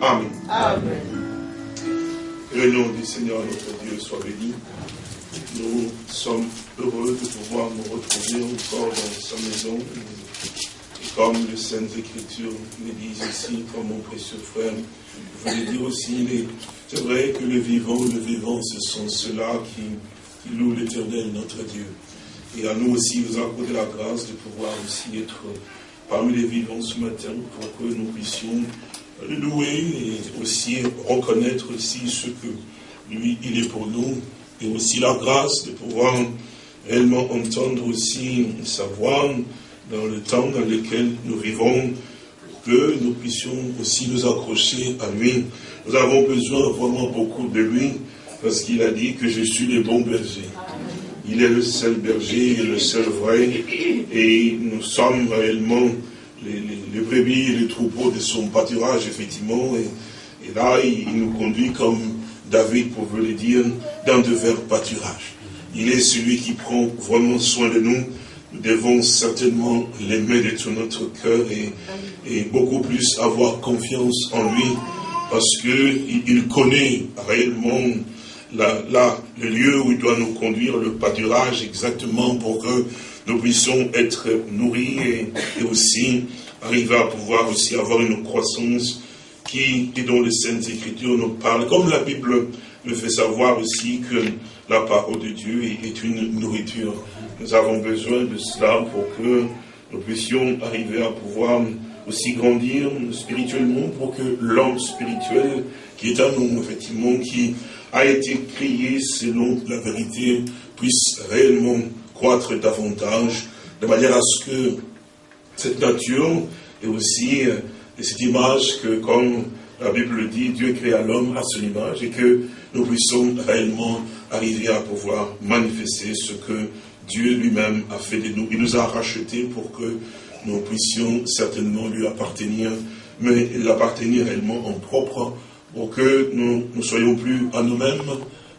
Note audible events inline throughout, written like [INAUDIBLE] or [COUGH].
Amen. Amen. Que le nom du Seigneur notre Dieu soit béni. Nous sommes heureux de pouvoir nous retrouver encore dans sa maison. Et comme les Saintes Écritures le disent ici, comme mon précieux frère, je voulais dire aussi, c'est vrai que le vivant, le vivant, ce sont ceux-là qui, qui louent l'éternel, notre Dieu. Et à nous aussi, vous accordez la grâce de pouvoir aussi être parmi les vivants ce matin pour que nous puissions louer et aussi reconnaître aussi ce que lui, il est pour nous et aussi la grâce de pouvoir réellement entendre aussi sa voix dans le temps dans lequel nous vivons que nous puissions aussi nous accrocher à lui. Nous avons besoin vraiment beaucoup de lui parce qu'il a dit que je suis le bon berger. Il est le seul berger, il est le seul vrai, et nous sommes réellement les, brebis et les troupeaux de son pâturage, effectivement, et, là, il, nous conduit comme David pouvait le dire, dans de verts pâturages. Il est celui qui prend vraiment soin de nous. Nous devons certainement l'aimer de tout notre cœur et, beaucoup plus avoir confiance en lui parce qu'il il connaît réellement là, le lieu où il doit nous conduire, le pâturage exactement pour que nous puissions être nourris et, aussi arriver à pouvoir aussi avoir une croissance qui, et dont les Saintes Écritures nous parlent, comme la Bible le fait savoir aussi que la parole de Dieu est une nourriture. Nous avons besoin de cela pour que nous puissions arriver à pouvoir aussi grandir spirituellement pour que l'homme spirituel qui est à nous, effectivement, qui a été créé selon la vérité, puisse réellement croître davantage, de manière à ce que cette nature et aussi euh, cette image que, comme la Bible dit, Dieu créa l'homme à son image et que nous puissions réellement arriver à pouvoir manifester ce que Dieu lui-même a fait de nous. Il nous a rachetés pour que nous puissions certainement lui appartenir, mais l'appartenir réellement en propre pour que nous ne soyons plus à nous-mêmes,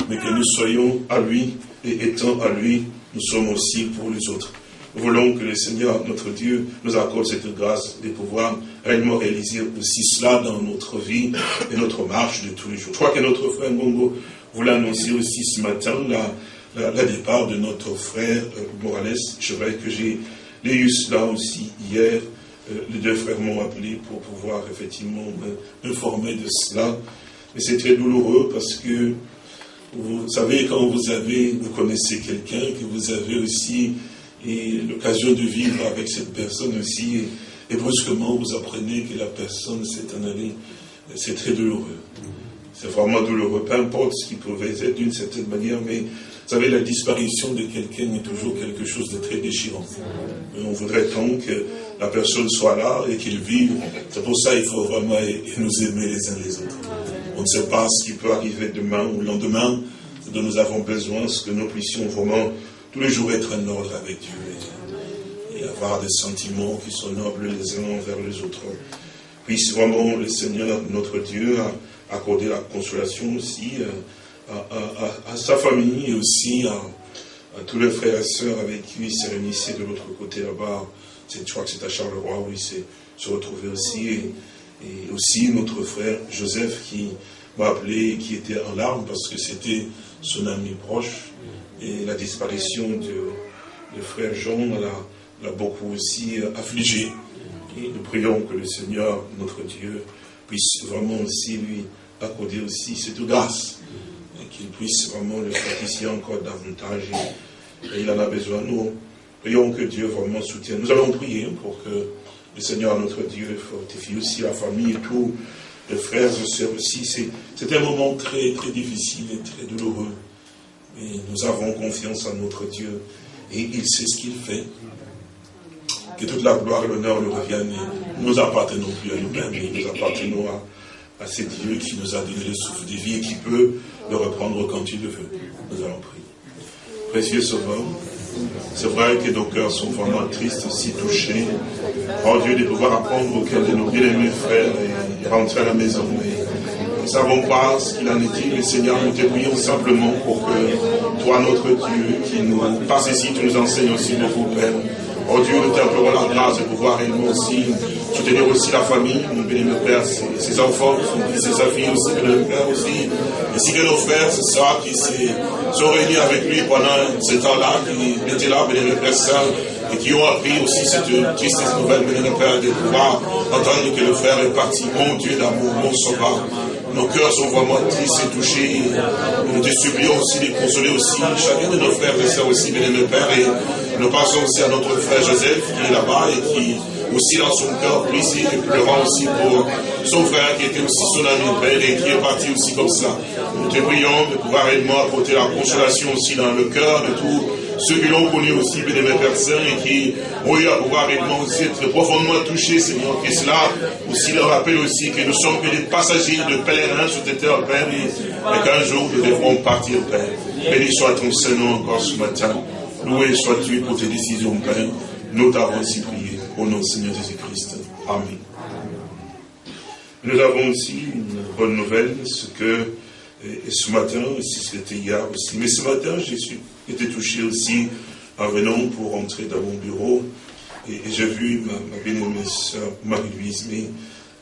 mais que nous soyons à lui, et étant à lui, nous sommes aussi pour les autres. Nous voulons que le Seigneur, notre Dieu, nous accorde cette grâce de pouvoir réellement réaliser aussi cela dans notre vie et notre marche de tous les jours. Je crois que notre frère Mongo vous l'a annoncé aussi ce matin, la, la, départ de notre frère euh, Morales. Je vrai que j'ai lu cela aussi hier, euh, les deux frères m'ont appelé pour pouvoir effectivement m'informer de cela. Mais c'est très douloureux parce que, vous savez, quand vous avez, vous connaissez quelqu'un, que vous avez aussi l'occasion de vivre avec cette personne aussi, et, brusquement vous apprenez que la personne s'est en allée, c'est très douloureux. C'est vraiment douloureux, peu importe ce qui pouvait être d'une certaine manière, mais vous savez, la disparition de quelqu'un est toujours quelque chose de très déchirant. on voudrait tant que la personne soit là et qu'il vive. C'est pour ça qu'il faut vraiment nous aimer les uns les autres. On ne sait pas ce qui peut arriver demain ou le lendemain. Ce dont nous avons besoin, c'est que nous puissions vraiment tous les jours être en ordre avec Dieu et, avoir des sentiments qui sont nobles les uns envers les autres. Puisse vraiment le Seigneur, notre Dieu, accorder la consolation aussi euh, à, sa famille et aussi à, tous les frères et sœurs avec qui il s'est réunissait de l'autre côté là-bas je crois que c'est à Charleroi où il s'est retrouvé aussi. Aussi notre frère Joseph qui m'a appelé, qui était en larmes parce que c'était son ami proche. Et la disparition de, frère Jean l'a beaucoup aussi affligé. Et nous prions que le Seigneur, notre Dieu, puisse vraiment aussi lui accorder aussi cette grâce. Et qu'il puisse vraiment le fortifier encore davantage. Et, il en a besoin, nous. Prions que Dieu vraiment soutienne. Nous allons prier pour que le Seigneur, notre Dieu, fortifie aussi la famille et tous les frères et sœurs aussi. C'est un moment très, très difficile et très douloureux. Mais nous avons confiance en notre Dieu et il sait ce qu'il fait. Que toute la gloire et l'honneur lui reviennent. Nous appartenons plus à nous-mêmes, nous appartenons à, à ce Dieu qui nous a donné le souffle de vie et qui peut le reprendre quand il le veut. Nous allons prier. Précieux Sauveur, c'est vrai que nos cœurs sont vraiment tristes, si touchés. Oh Dieu, de pouvoir apprendre auquel de nos bien-aimés frères et rentrer à la maison. nous ne savons pas ce qu'il en est mais Seigneur, nous te prions simplement pour que toi, notre Dieu, qui nous passe ici, tu nous enseignes aussi vous, Père. Oh Dieu, nous t'implorons la grâce de pouvoir réellement aussi soutenir aussi la famille, mon béni Père, ses, enfants, ses filles aussi, béni Père aussi, ainsi que nos frères, et sœurs qui sont réunis avec lui pendant ce temps-là, qui étaient là, béni Père Saint, et qui ont appris aussi cette triste nouvelle, béni Père, de pouvoir entendre que le frère est parti. Mon Dieu d'amour, mon sauveur, nos cœurs sont vraiment tristes et touchés. Nous te supplions aussi de consoler aussi chacun de nos frères et sœurs aussi, béni Père, et nous passons aussi à notre frère Joseph qui est là-bas et qui aussi dans son cœur brisé et pleurant aussi pour son frère qui était aussi son ami Père et qui est parti aussi comme ça. Nous te prions de pouvoir réellement apporter la consolation aussi dans le cœur de tous ceux qui l'ont connu aussi, bénémoine personnes, et qui ont eu à pouvoir réellement aussi être profondément touchés, Seigneur, que cela aussi leur rappelle aussi que nous sommes que des passagers de pèlerins sur cette terre, Père, et, qu'un jour nous devrons partir, Père. Béni soit ton Seigneur encore ce matin. Loué sois-tu pour tes décisions, Père. Nous t'avons ainsi prié. Au nom du Seigneur Jésus-Christ. Amen. Nous avons aussi une bonne nouvelle, ce que et ce matin, si c'était hier aussi, mais ce matin, j'ai été touché aussi. En venant pour rentrer dans mon bureau, et, j'ai vu ma, ma bien-aimée soeur Marie-Louise, mais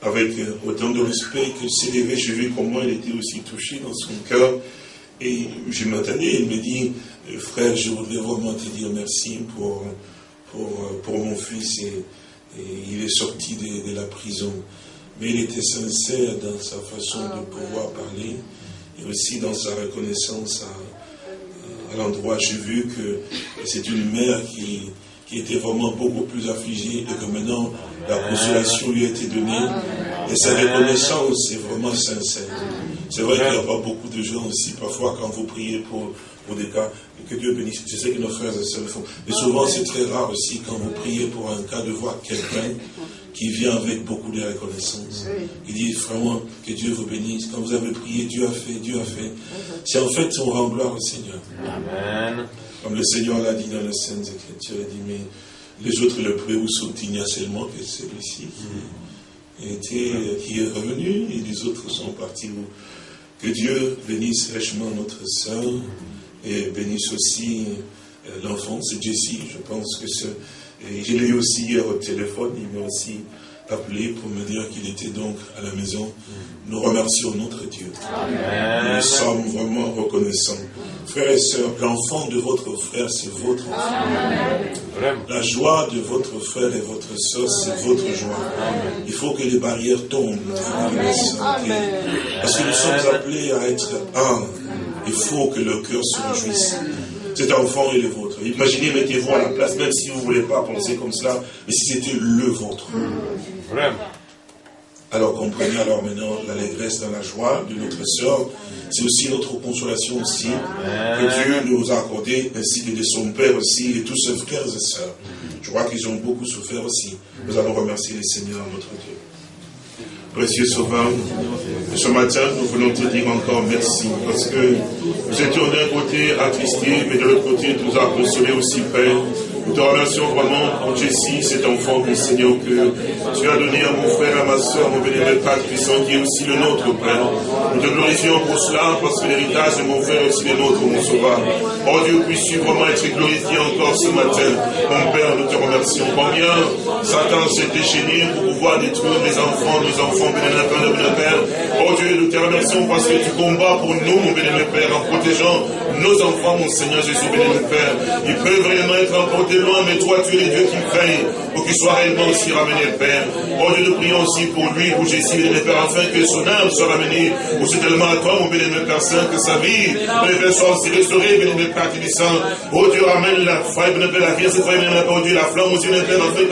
avec autant de respect que s'élever, j'ai vu comment elle était aussi touchée dans son cœur, et je m'attendais, elle me dit, frère, je voudrais vraiment te dire merci pour pour, mon fils et, il est sorti de, la prison. Mais il était sincère dans sa façon de pouvoir parler et aussi dans sa reconnaissance à, l'endroit. J'ai vu que c'est une mère qui, qui était vraiment beaucoup plus affligée et que maintenant la consolation lui a été donnée. Et sa reconnaissance est vraiment sincère. C'est vrai qu'il n'y a pas beaucoup de gens aussi, parfois quand vous priez pour pour des cas, que Dieu bénisse. Je sais que nos frères et sœurs le font. Mais souvent, c'est très rare aussi quand vous priez pour un cas de voir quelqu'un qui vient avec beaucoup de reconnaissance. Il dit vraiment que Dieu vous bénisse. Quand vous avez prié, Dieu a fait, Dieu a fait. C'est en fait, on rend gloire au Seigneur. Amen. Comme le Seigneur l'a dit dans les Saintes Écritures, il dit, mais les autres le prient où sont il n'y a seulement que celui-ci qui, qui est revenu et les autres sont partis. Que Dieu bénisse richement notre sœur et bénisse aussi euh, l'enfant, c'est Jessie, je pense que c'est... Je l'ai eu aussi hier au téléphone, il m'a aussi appelé pour me dire qu'il était donc à la maison. Nous remercions notre Dieu. Nous sommes vraiment reconnaissants. Frères et sœurs, l'enfant de votre frère, c'est votre enfant. La joie de votre frère et votre sœur, c'est votre joie. Il faut que les barrières tombent, Parce que nous sommes appelés à être un. Il faut que le cœur se réjouisse. Cet enfant est le vôtre. Imaginez, mettez-vous à la place, même si vous ne voulez pas penser comme cela, mais si c'était le vôtre. Vraiment. Alors comprenez alors maintenant l'allégresse dans la joie de notre sœur. C'est aussi notre consolation aussi que Dieu nous a accordé, ainsi que de son Père aussi, et tous ses frères et sœurs. Je crois qu'ils ont beaucoup souffert aussi. Nous allons remercier le Seigneur, notre Dieu. Précieux Sauveur, ce matin, nous voulons te dire encore merci, parce que nous étions d'un côté attristés, mais de l'autre côté, tu nous as consolés aussi, Père. Nous te remercions vraiment pour Jessie, cet enfant, mon Seigneur, que tu as donné à mon frère, à ma soeur, mon bénévole Père puissant, qui est aussi le nôtre, Père. Nous te glorifions pour cela, parce que l'héritage de mon frère est aussi le nôtre, mon sauveur. Oh Dieu, puisses-tu vraiment être glorifié encore ce matin? Mon Père, nous te remercions. Combien Satan s'est déchaîné pour pouvoir détruire mes enfants, nos enfants, bénévole Père, bénévole Père. Oh Dieu, nous te remercions parce que tu combats pour nous, mon bénévole Père, en protégeant nos enfants, mon Seigneur Jésus, bénévole Père. Ils peuvent réellement être emportés loin, mais toi, tu es le Dieu qui veille pour qu'ils soient réellement aussi ramenés, Père. Oh Dieu, nous prions aussi pour lui, pour Jésus, bénévole Père, afin que son âme soit ramenée aussi tellement à toi, mon bénévole Père Saint, que sa vie, bénévole soit aussi restaurée, bénévole Père Tibissant. Oh Dieu, ramène la foi, bénévole la vie, cette foi, bénévole Père, oh la flamme aussi, bénévole Père, afin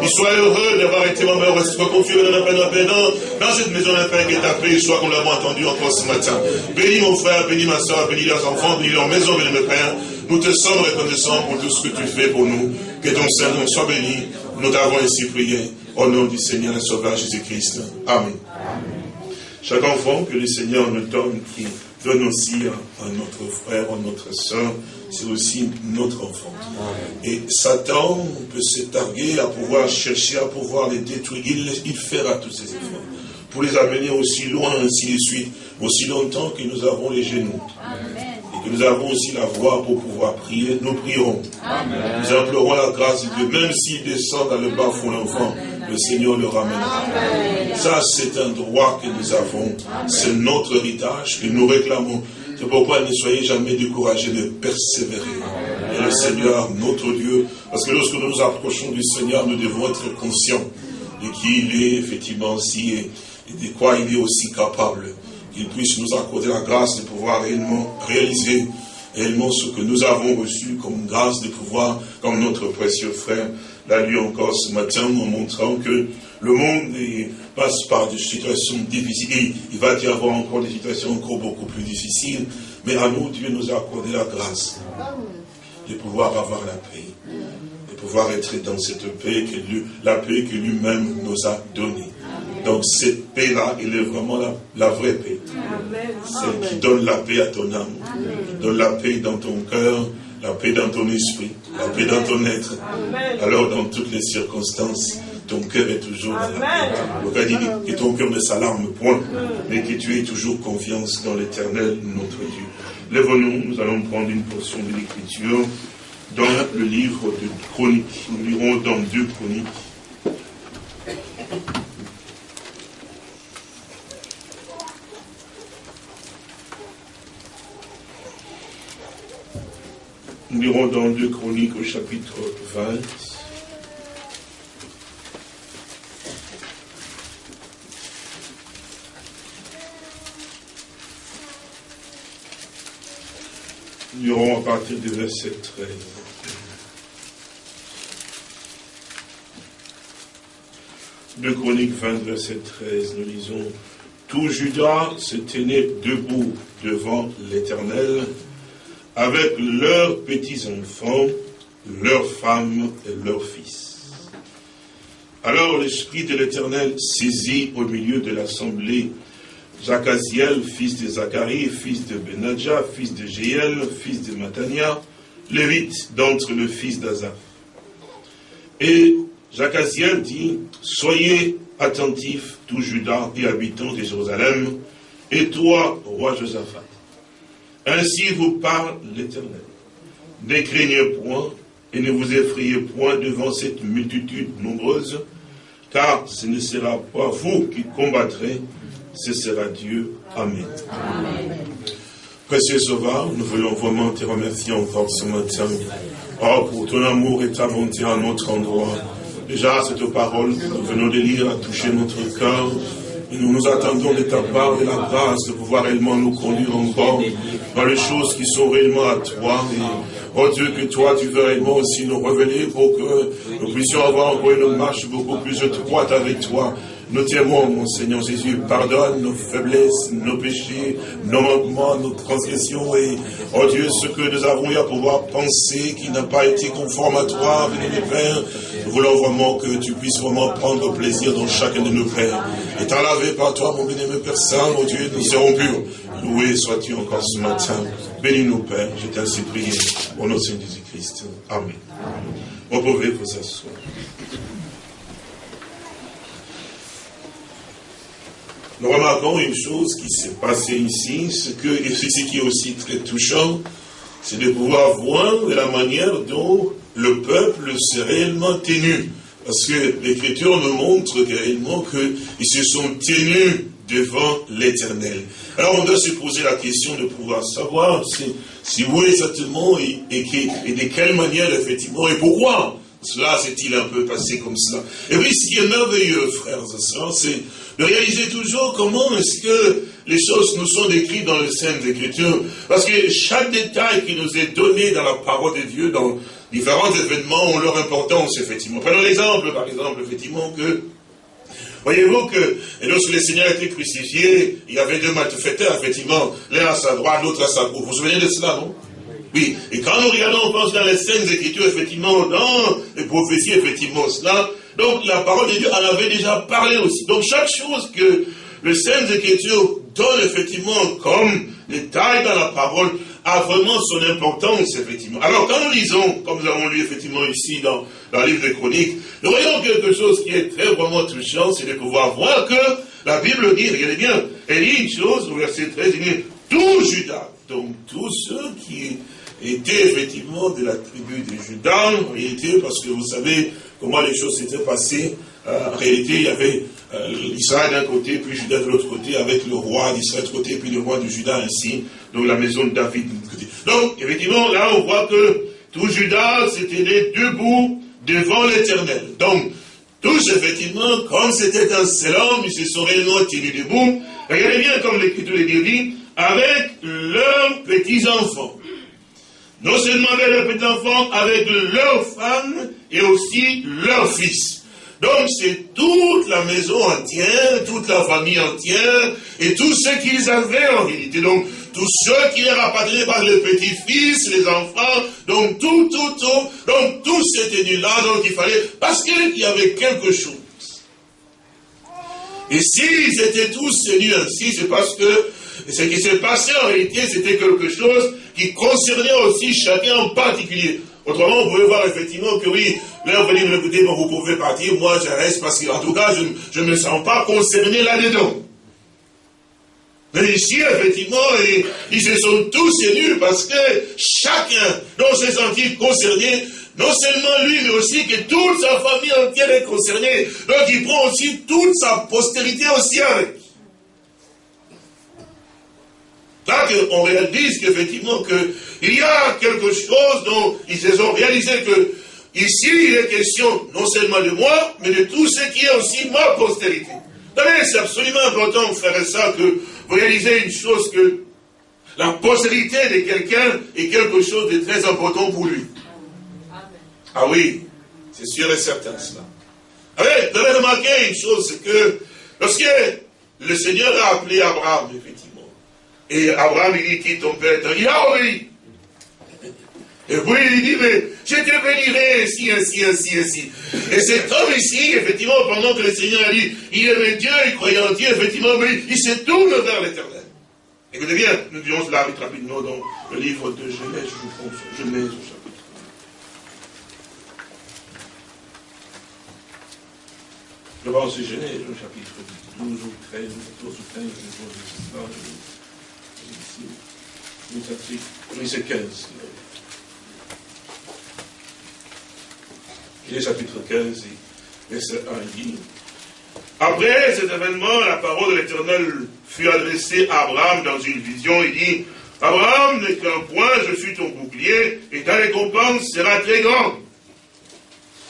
qu'il soit heureux d'avoir été mon Père, soit confié, bénévole Père, dans, cette maison, Père, qui est appelée, soit qu'on l'avons entendu encore ce matin. Bénis mon frère, bénis ma soeur, bénis leurs enfants, bénis leur maison, bénis mes Père. Nous te sommes reconnaissants pour tout ce que tu fais pour nous. Que ton Saint-Nom soit béni. Nous t'avons ainsi prié. Au nom du Seigneur et Sauveur Jésus-Christ. Amen. Chaque enfant que le Seigneur nous donne, qui donne aussi à, notre frère, à notre soeur, c'est aussi notre enfant. Et Satan peut se targuer à pouvoir chercher, à pouvoir les détruire. Il, il fera tous ses efforts pour les amener aussi loin, ainsi de suite, aussi longtemps que nous avons les genoux. Et que nous avons aussi la voix pour pouvoir prier, nous prierons. Nous implorons la grâce de Dieu, même s'il descend dans le bas fond l'enfant, le Seigneur le ramènera. Ça, c'est un droit que nous avons. C'est notre héritage que nous réclamons. C'est pourquoi ne soyez jamais découragés de persévérer. Et le Seigneur, notre Dieu, parce que lorsque nous nous approchons du Seigneur, nous devons être conscients de qui il est, effectivement, aussi, et de quoi il est aussi capable. Qu'il puisse nous accorder la grâce de pouvoir réellement réaliser réellement ce que nous avons reçu comme grâce de pouvoir, comme notre précieux frère l'a lu encore ce matin, en montrant que le monde passe par des situations difficiles. Il va y avoir encore des situations encore beaucoup plus difficiles. Mais à nous, Dieu nous a accordé la grâce de pouvoir avoir la paix. De pouvoir être dans cette paix, que lui, la paix que lui-même nous a donnée. Donc cette paix-là, elle est vraiment la, vraie paix. Celle qui donne la paix à ton âme, qui donne la paix dans ton cœur, la paix dans ton esprit, la paix dans ton être. Alors dans toutes les circonstances, ton cœur est toujours dans la paix. que ton cœur ne s'alarme point, mais que tu aies toujours confiance dans l'éternel, notre Dieu. Lève-nous, nous allons prendre une portion de l'écriture dans le livre de Chroniques. Nous lirons dans deux Chroniques. Nous lirons dans deux Chroniques au chapitre 20. Nous lirons à partir du verset 13. Deux Chroniques 20, verset 13, nous lisons Tout Judas se tenait debout devant l'Éternel avec leurs petits-enfants, leurs femmes et leurs fils. Alors l'Esprit de l'Éternel saisit au milieu de l'assemblée Jacaziel, fils de Zacharie, fils de Benadja, fils de Jéel, fils de Matania, lévite d'entre le fils d'Azaph. Et Jacaziel dit, soyez attentifs, tous Judas et habitants de Jérusalem, et toi, roi Josaphat. Ainsi vous parle l'Éternel. Ne craignez point et ne vous effrayez point devant cette multitude nombreuse, car ce ne sera pas vous qui combattrez, ce sera Dieu. Amen. Précieux Sauveur, nous voulons vraiment te remercier encore ce matin oh, pour ton amour et ta bonté à notre endroit. Déjà, cette parole, nous venons de lire, a touché notre cœur. Nous nous attendons de ta part de la grâce de pouvoir réellement nous conduire encore dans les choses qui sont réellement à toi. Et, oh Dieu, que toi, tu veux réellement aussi nous révéler pour que nous puissions avoir encore une marche beaucoup plus étroite avec toi. Nous t'aimons, mon Seigneur Jésus. Pardonne nos faiblesses, nos péchés, nos manquements, nos transgressions. Et, oh Dieu, ce que nous avons eu à pouvoir penser qui n'a pas été conforme à toi, béni Père. Nous voulons vraiment que tu puisses vraiment prendre plaisir dans chacun de nos pères. Et t'en laver par toi, mon béni Père Saint, mon Dieu, nous serons purs. Loué sois-tu encore ce matin. Bénis-nous, Père. Je t'ai ainsi prié. Au nom de Jésus-Christ. Amen. Vous pouvez vous asseoir. Nous remarquons une chose qui s'est passée ici, ce que, et ce qui est aussi très touchant, c'est de pouvoir voir la manière dont le peuple s'est réellement tenu. Parce que l'Écriture nous montre réellement qu'ils se sont tenus devant l'Éternel. Alors on doit se poser la question de pouvoir savoir si, si oui exactement et, et, de quelle manière effectivement et pourquoi cela s'est-il un peu passé comme cela. Et oui, ce qui est merveilleux, frères et sœurs, c'est de réaliser toujours comment est-ce que les choses nous sont décrites dans les Saintes Écritures. Parce que chaque détail qui nous est donné dans la parole de Dieu, dans différents événements, ont leur importance, effectivement. Prenons l'exemple, par exemple, effectivement, que Voyez-vous que lorsque le Seigneur été crucifié, il y avait deux malfaiteurs, effectivement, l'un à sa droite, l'autre à sa gauche. Vous vous souvenez de cela, non? Oui. Et quand nous regardons, on pense dans les scènes Écritures, effectivement, dans les prophéties, effectivement, cela, donc la parole de Dieu en avait déjà parlé aussi. Donc chaque chose que les scènes Écritures donne effectivement comme détail dans la parole, a vraiment son importance, effectivement. Alors, quand nous lisons, comme nous avons lu effectivement ici dans, dans le livre des Chroniques, nous voyons quelque chose qui est très vraiment touchant, c'est de pouvoir voir que la Bible dit, regardez bien, elle dit une chose au verset 13, il dit, tout Judas, donc tous ceux qui étaient effectivement de la tribu de Judas, en réalité, parce que vous savez comment les choses s'étaient passées en réalité, il y avait Israël d'un côté, puis Judas de l'autre côté, avec le roi d'Israël de côté, puis le roi de Judas ainsi, donc la maison de David de l'autre côté. Donc, effectivement, là, on voit que tout Judas s'était debout devant l'éternel. Donc, tous, effectivement, comme c'était un seul homme, ils se sont réellement tirés debout. Regardez bien comme l'Écriture les dit, avec leurs petits-enfants. Non seulement avec leurs petits-enfants, avec leurs femmes et aussi leurs fils. Donc c'est toute la maison entière, toute la famille entière, et tout ce qu'ils avaient en réalité. Donc tous ceux qui étaient rapatriés par les petits-fils, les enfants, donc tout, tout, tout, donc tous étaient nus là, donc il fallait, parce qu'il y avait quelque chose. Et s'ils étaient tous tenus ainsi, c'est parce que ce qui s'est passé en réalité, c'était quelque chose qui concernait aussi chacun en particulier. Autrement, vous pouvez voir effectivement que oui, là, vous me écouter, bon, vous pouvez partir, moi je reste parce qu'en tout cas, je ne me sens pas concerné là-dedans. Mais ici, effectivement, ils, se sont tous élus parce que chacun, dont s'est senti concerné, non seulement lui, mais aussi que toute sa famille entière est concernée. Donc il prend aussi toute sa postérité aussi avec. Là, on réalise qu'effectivement, il y a quelque chose dont ils se sont réalisés que ici, il est question non seulement de moi, mais de tout ce qui est aussi ma postérité. C'est absolument important, frère et ça, que vous réalisez une chose que la postérité de quelqu'un est quelque chose de très important pour lui. Ah oui, c'est sûr et certain cela. Vous avez remarqué une chose, c'est que lorsque le Seigneur a appelé Abraham, effectivement, et Abraham, il dit, qui ton père Il a obéi. Et puis il dit, mais je te bénirai ainsi, ainsi, ainsi, ainsi. Et cet homme ici, effectivement, pendant que le Seigneur a dit, il aimait Dieu, il croyait en Dieu, effectivement, mais il se tourne vers l'éternel. Écoutez bien, nous disons cela rapidement dans le livre de Genèse, je pense, Genèse au chapitre. Je pense Genèse au chapitre 12 ou 13, 14 ou 15, je pense 15. Il est chapitre 15, verset 1, il dit Après cet événement, la parole de l'Éternel fut adressée à Abraham dans une vision. Il dit Abraham n'est qu'un point, je suis ton bouclier, et ta récompense sera très grande.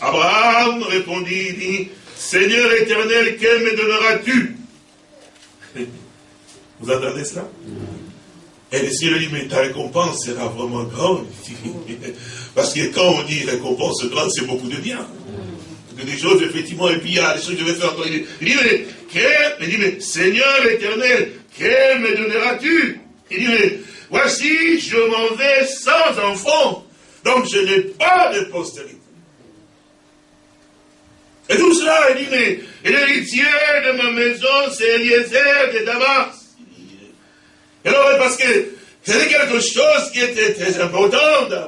Abraham répondit, il dit Seigneur éternel, quel me donneras-tu? Vous entendez cela? Et le Seigneur dit, mais ta récompense sera vraiment grande. Parce que quand on dit récompense grande, c'est beaucoup de bien. Des choses, effectivement, et puis il y a des choses que je vais faire. Il dit, mais, il dit, mais Seigneur éternel, que me donneras-tu? Il dit, mais voici, je m'en vais sans enfant. Donc je n'ai pas de postérité. Et tout cela, il dit, mais l'héritier de ma maison, c'est Eliezer de Damas. Et alors, parce que c'était quelque chose qui était très important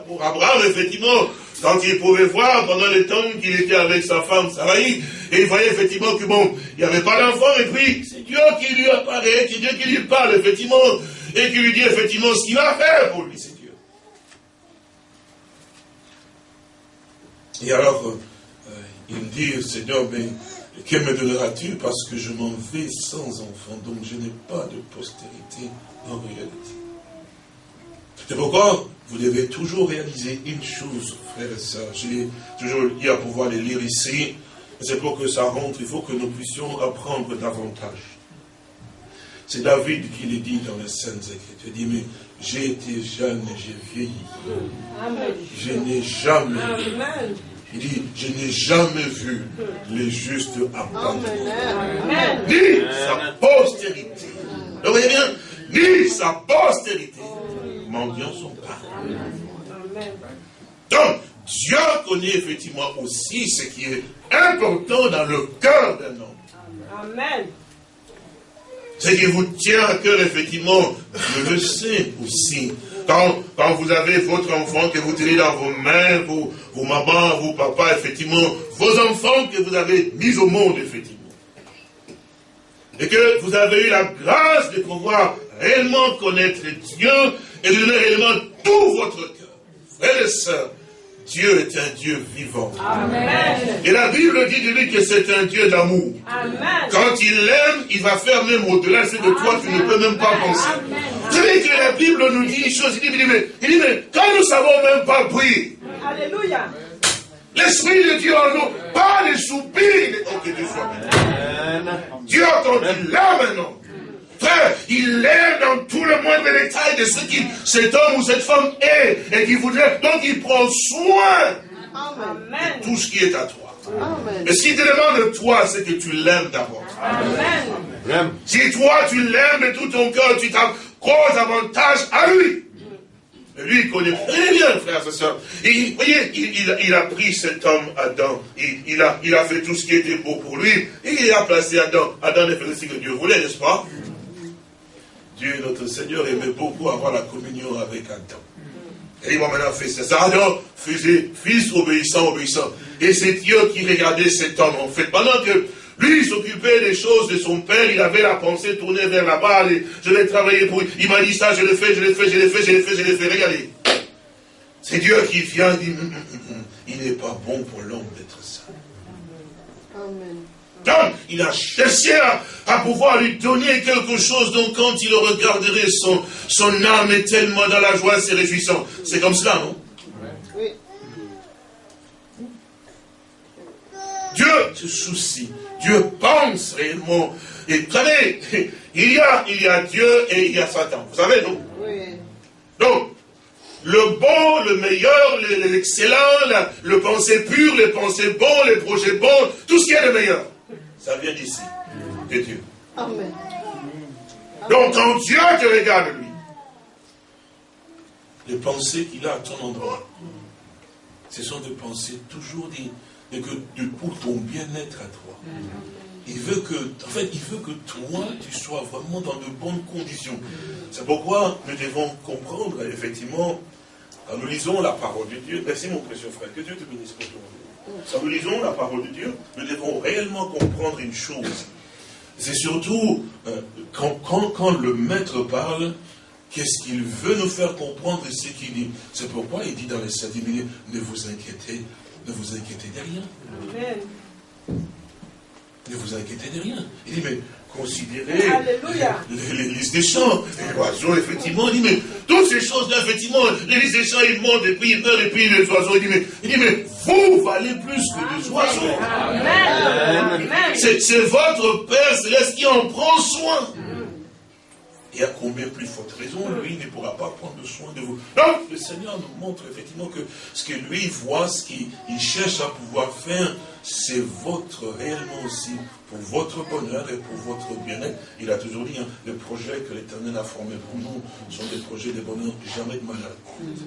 pour Abraham, effectivement, quand il pouvait voir pendant le temps qu'il était avec sa femme Sarai, et il voyait effectivement que bon, il n'y avait pas d'enfant, et puis c'est Dieu qui lui apparaît, c'est Dieu qui lui parle, effectivement, et qui lui dit effectivement ce qu'il va faire pour lui, c'est Dieu. Et alors, euh, il me dit, Seigneur, mais que me donneras-tu parce que je m'en vais sans enfant, donc je n'ai pas de postérité en réalité. C'est pourquoi vous devez toujours réaliser une chose, frères et sœurs. J'ai toujours dit à pouvoir les lire ici. C'est pour que ça rentre, il faut que nous puissions apprendre davantage. C'est David qui le dit dans les Saintes Écritures. Il dit, mais j'ai été jeune et j'ai vieilli. Je n'ai jamais. Il dit, je n'ai jamais vu les justes abandonnés. Ni sa postérité. Vous voyez bien? Ni sa postérité mendiants son pas. Donc, Dieu connaît effectivement aussi ce qui est important dans le cœur d'un homme. Amen. Ce qui vous tient à cœur, effectivement, je le sais aussi. Quand, vous avez votre enfant que vous tenez dans vos mains, vos, vos mamans, vos papas, effectivement, vos enfants que vous avez mis au monde, effectivement. Et que vous avez eu la grâce de pouvoir réellement connaître Dieu et de donner réellement tout votre cœur. Frères et sœurs, Dieu est un Dieu vivant. Et la Bible dit de lui que c'est un Dieu d'amour. Quand il l'aime, il va faire même au-delà de ce que toi, tu ne peux même pas penser. Vous savez que la Bible nous dit une chose, il dit, mais, il dit, mais quand nous ne savons même pas prier, Alléluia. L'Esprit de Dieu en nous, pas les soupirs, oh, que Dieu soit Dieu, quand il l'aime maintenant, Frère, il l'aime dans tout le moindre détail de ce qui cet homme ou cette femme est et qui voudrait. Donc il prend soin de tout ce qui est à toi. Amen. Ce qu'il te demande de toi, c'est que tu l'aimes d'abord. Si toi tu l'aimes de tout ton cœur, tu t'accroches davantage à lui. Et lui, il connaît très bien, frères et sœurs. Et, vous voyez, il, a pris cet homme, Adam. Il, a, il a fait tout ce qui était beau pour lui. Et il a placé Adam. Adam a fait ce que Dieu voulait, n'est-ce pas? Dieu, notre Seigneur, aimait beaucoup avoir la communion avec Adam. Et il m'a maintenant fait ça. Adam faisait fils obéissant, obéissant. Et c'est Dieu qui regardait cet homme, en fait. Pendant que lui s'occupait des choses de son père, il avait la pensée tournée vers là-bas. Je vais travailler pour lui. Il m'a dit ça, je le fais, je le fais, je le fais, je le fais, je le fais. Regardez. C'est Dieu qui vient et dit, hum, hum, hum, il n'est pas bon pour l'homme d'être ça. Amen. Donc, il a cherché à, pouvoir lui donner quelque chose. Donc, quand il regarderait, son, son âme est tellement dans la joie, c'est réjouissant. C'est comme cela, non? Oui. Dieu se soucie. Dieu pense réellement. Et vous savez, il y a, il y a Dieu et il y a Satan. Vous savez, non? Oui. Donc, le bon, le meilleur, l'excellent, le pensée pur, les pensées bons, les projets bons, tout ce qui est le meilleur. Ça vient d'ici, de Dieu. Amen. Donc quand Dieu te regarde, lui, les pensées qu'il a à ton endroit, ce sont des pensées toujours de, de, pour ton bien-être à toi. Il veut que, en fait, il veut que toi, tu sois vraiment dans de bonnes conditions. C'est pourquoi nous devons comprendre, effectivement, quand nous lisons la parole de Dieu. Merci mon précieux frère, que Dieu te bénisse pour toi. Quand nous lisons la parole de Dieu, nous devons réellement comprendre une chose. C'est surtout euh, quand, quand, le maître parle, qu'est-ce qu'il veut nous faire comprendre et ce qu'il dit. C'est pourquoi il dit dans les sept minutes, ne vous inquiétez, ne vous inquiétez de rien. Amen. Ne vous inquiétez de rien. Il dit, mais considérer les, listes des champs, les oiseaux, effectivement. Il dit, mais toutes ces choses-là, effectivement, les listes des champs, ils montent, et puis ils meurent, et puis les oiseaux. Il dit, mais, il dit, mais vous valez plus que les oiseaux. C'est votre Père céleste qui en prend soin. Et à combien plus forte raison, lui ne pourra pas prendre soin de vous. Donc, le Seigneur nous montre effectivement que ce que lui voit, ce qu'il cherche à pouvoir faire, c'est votre réellement aussi, pour votre bonheur et pour votre bien-être. Il a toujours dit, hein, les projets que l'Éternel a formés pour nous sont des projets de bonheur, jamais de malheur.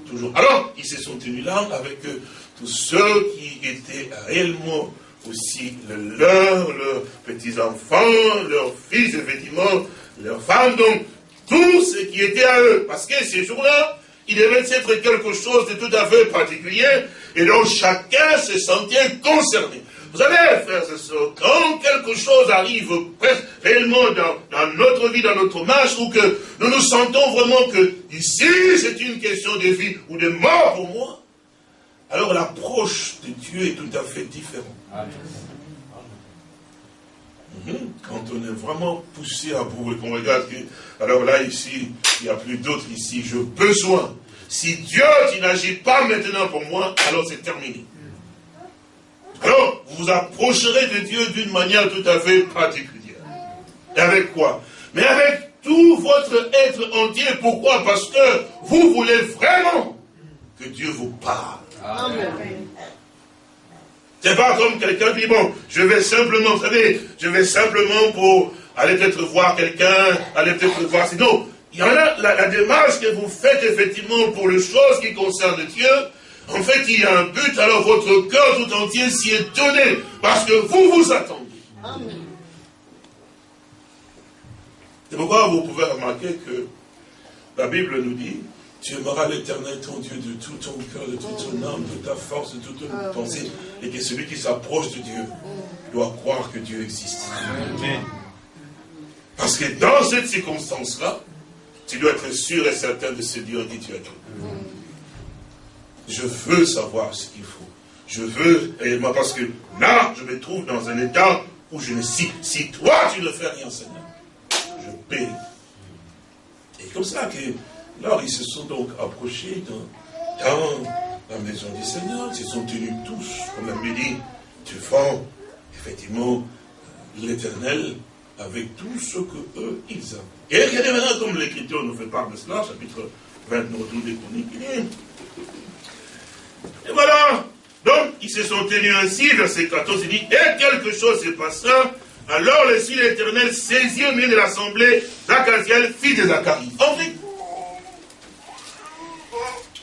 Toujours. Alors, ils se sont tenus là avec euh, tous ceux qui étaient réellement aussi leurs, leurs petits-enfants, leurs fils, effectivement, leurs femmes, donc tout ce qui était à eux. Parce que ces jours-là, il devait être quelque chose de tout à fait particulier, et donc chacun se sentait concerné. Vous savez, frères et sœurs, quand quelque chose arrive réellement dans, notre vie, dans notre marche, ou que nous nous sentons vraiment que ici c'est une question de vie ou de mort pour moi, alors l'approche de Dieu est tout à fait différente. Quand on est vraiment poussé à et qu'on regarde, alors là, ici, il n'y a plus d'autres ici, j'ai besoin. Si Dieu, tu n'agis pas maintenant pour moi, alors c'est terminé. Alors, vous vous approcherez de Dieu d'une manière tout à fait particulière. Avec quoi? Mais avec tout votre être entier. Pourquoi? Parce que vous voulez vraiment que Dieu vous parle. Amen. C'est pas comme quelqu'un qui dit, bon, je vais simplement, vous savez, je vais simplement pour aller peut-être voir quelqu'un, aller peut-être voir, sinon, il y en a, la, démarche que vous faites effectivement pour les choses qui concernent Dieu, en fait, il y a un but, alors votre cœur tout entier s'y est donné, parce que vous vous attendez. C'est pourquoi vous pouvez remarquer que la Bible nous dit, tu aimeras l'éternel ton Dieu de tout ton cœur, de toute ton âme, de ta force, de toute ton ah, pensée. Et que celui qui s'approche de Dieu doit croire que Dieu existe. Parce que dans cette circonstance-là, tu dois être sûr et certain de ce Dieu qui tu es. Je veux savoir ce qu'il faut. Je veux réellement, parce que là, je me trouve dans un état où je me si, si toi tu ne fais rien, Seigneur, je paie. Et comme ça que, là, ils se sont donc approchés dans, la maison du Seigneur, ils se sont tenus tous, comme la dit, devant, effectivement, l'éternel, avec tout ce que eux, ils ont. Et regardez maintenant comme l'Écriture nous fait part de cela, chapitre 29 des Chroniques. Et voilà, donc, ils se sont tenus ainsi, verset 14, il dit, et quelque chose se passa, alors le ciel éternel saisit au milieu de l'assemblée d'Acaziel, fils de Zacharie.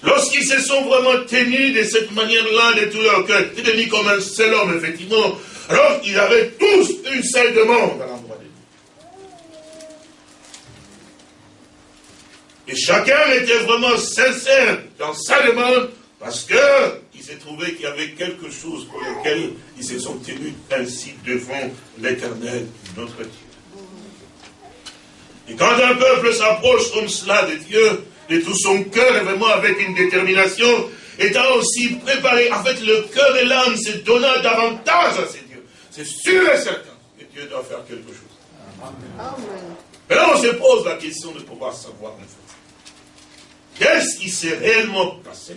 Lorsqu'ils se sont vraiment tenus de cette manière-là, de tout leur cœur, ils devenu comme un seul homme, effectivement. Alors, ils avaient tous une seule demande à l'endroit de Dieu. Et chacun était vraiment sincère dans sa demande, parce qu'il s'est trouvé qu'il y avait quelque chose pour lequel ils se sont tenus ainsi devant l'éternel, notre Dieu. Et quand un peuple s'approche comme cela de Dieu, de tout son cœur, et vraiment avec une détermination, étant aussi préparé, en fait, le cœur et l'âme se donnant davantage à ces dieux. C'est sûr et certain que Dieu doit faire quelque chose. Amen. Mais là, on se pose la question de pouvoir savoir, en fait, qu'est-ce qui s'est réellement passé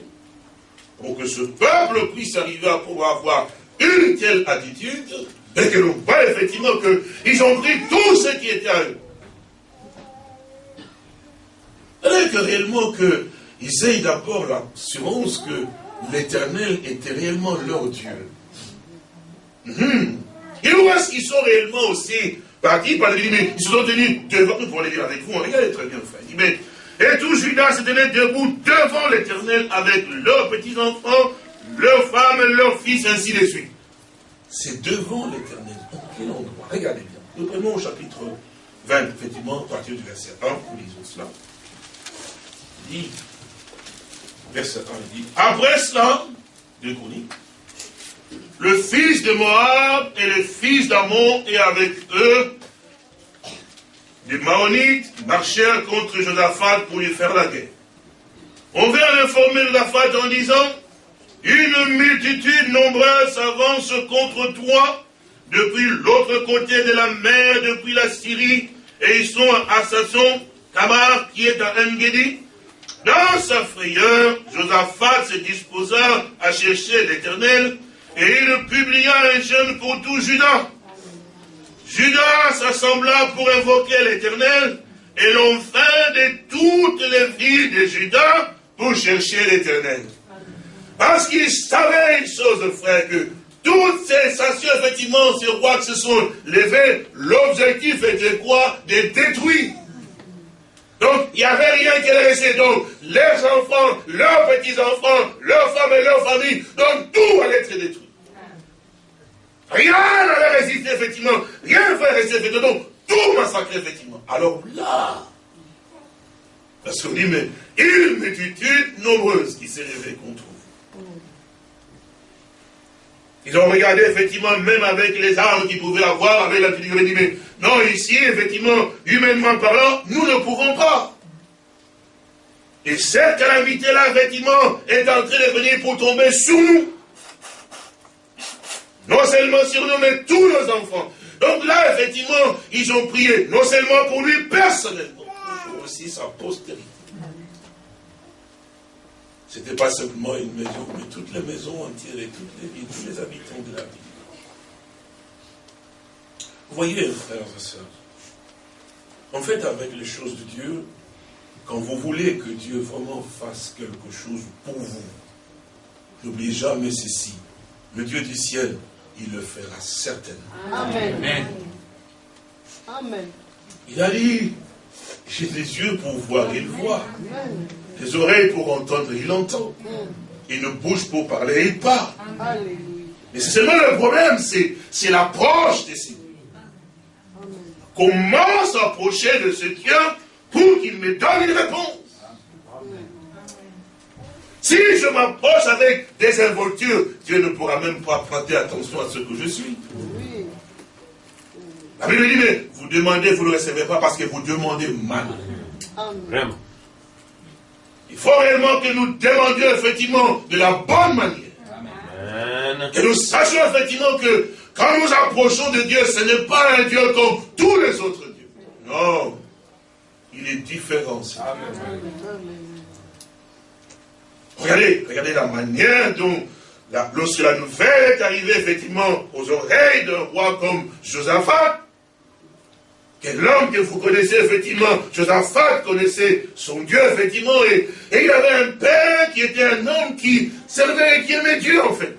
pour que ce peuple puisse arriver à pouvoir avoir une telle attitude et que l'on voit effectivement qu'ils ont pris tout ce qui était à eux. Alors que réellement qu'ils aient d'abord l'assurance que l'éternel était réellement leur Dieu. Hum. Et où est-ce qu'ils sont réellement aussi? Partis par les mais ils se sont tenus devant, nous pour les dire avec vous, regardez très bien fait. Mais, et tout Judas se tenait debout devant l'éternel avec leurs petits-enfants, leurs femmes, leurs fils, ainsi de suite. C'est devant l'éternel. En quel endroit Regardez bien. Nous prenons au chapitre 20, effectivement, à partir du verset 1, nous lisons cela dit, verset 1, dit, après cela, de chroniques, le fils de Moab et le fils d'Amon et avec eux, des Maonites marchèrent contre Josaphat pour lui faire la guerre. On vient informer Josaphat en disant, une multitude nombreuse s'avance contre toi depuis l'autre côté de la mer, depuis la Syrie, et ils sont à Sasson, Tamar, qui est à Engedi, dans sa frayeur, Josaphat se disposa à chercher l'Éternel et il publia un jeûne pour tout Judas. Judas s'assembla pour invoquer l'Éternel et l'on fait de toutes les villes de Judas pour chercher l'Éternel. Parce qu'il savait une chose, frère, que toutes ces stations, effectivement, ces rois qui se sont levés, l'objectif était quoi? De détruire. Donc, il n'y avait rien qui allait rester. Donc, leurs enfants, leurs petits-enfants, leurs femmes et leurs familles, donc tout allait être détruit. Rien n'allait résister, effectivement. Rien ne fait rester, effectivement. Donc, tout massacré, effectivement. Alors là, parce qu'on dit, mais une multitude nombreuse qui s'est levée contre vous. Ils ont regardé, effectivement, même avec les armes qu'ils pouvaient avoir, avec la petite dit, mais non, ici, effectivement, humainement parlant, nous ne pouvons pas. Et cette calamité-là, effectivement, est en train de venir pour tomber sur nous. Non seulement sur nous, mais tous nos enfants. Donc là, effectivement, ils ont prié, non seulement pour lui personnellement, mais aussi sa postérité. Ce n'était pas simplement une maison, mais toutes les maisons entières et toutes les villes, tous les habitants de la ville. Vous voyez, frères et sœurs, en fait, avec les choses de Dieu, quand vous voulez que Dieu vraiment fasse quelque chose pour vous, n'oubliez jamais ceci. Le Dieu du ciel, il le fera certainement. Amen. Amen. Il a dit, j'ai des yeux pour voir, il voit. Des oreilles pour entendre, il entend. Il ne bouge pour parler, il parle. Mais c'est seulement le problème, c'est l'approche de ces Comment s'approcher de ce Dieu pour qu'il me donne une réponse? Si je m'approche avec des involtures, Dieu ne pourra même pas prêter attention à ce que je suis. La Bible dit, mais vous demandez, vous ne recevez pas parce que vous demandez mal. Vraiment. Il faut réellement que nous demandions effectivement de la bonne manière. Que nous sachions effectivement que quand nous approchons de Dieu, ce n'est pas un Dieu comme tous les autres dieux. Non. Il est différent. Regardez, regardez la manière dont, lorsque la nouvelle est arrivée effectivement aux oreilles d'un roi comme Josaphat, quel homme que vous connaissez effectivement, Josaphat connaissait son Dieu effectivement, et, et, il avait un père qui était un homme qui servait et qui aimait Dieu en fait.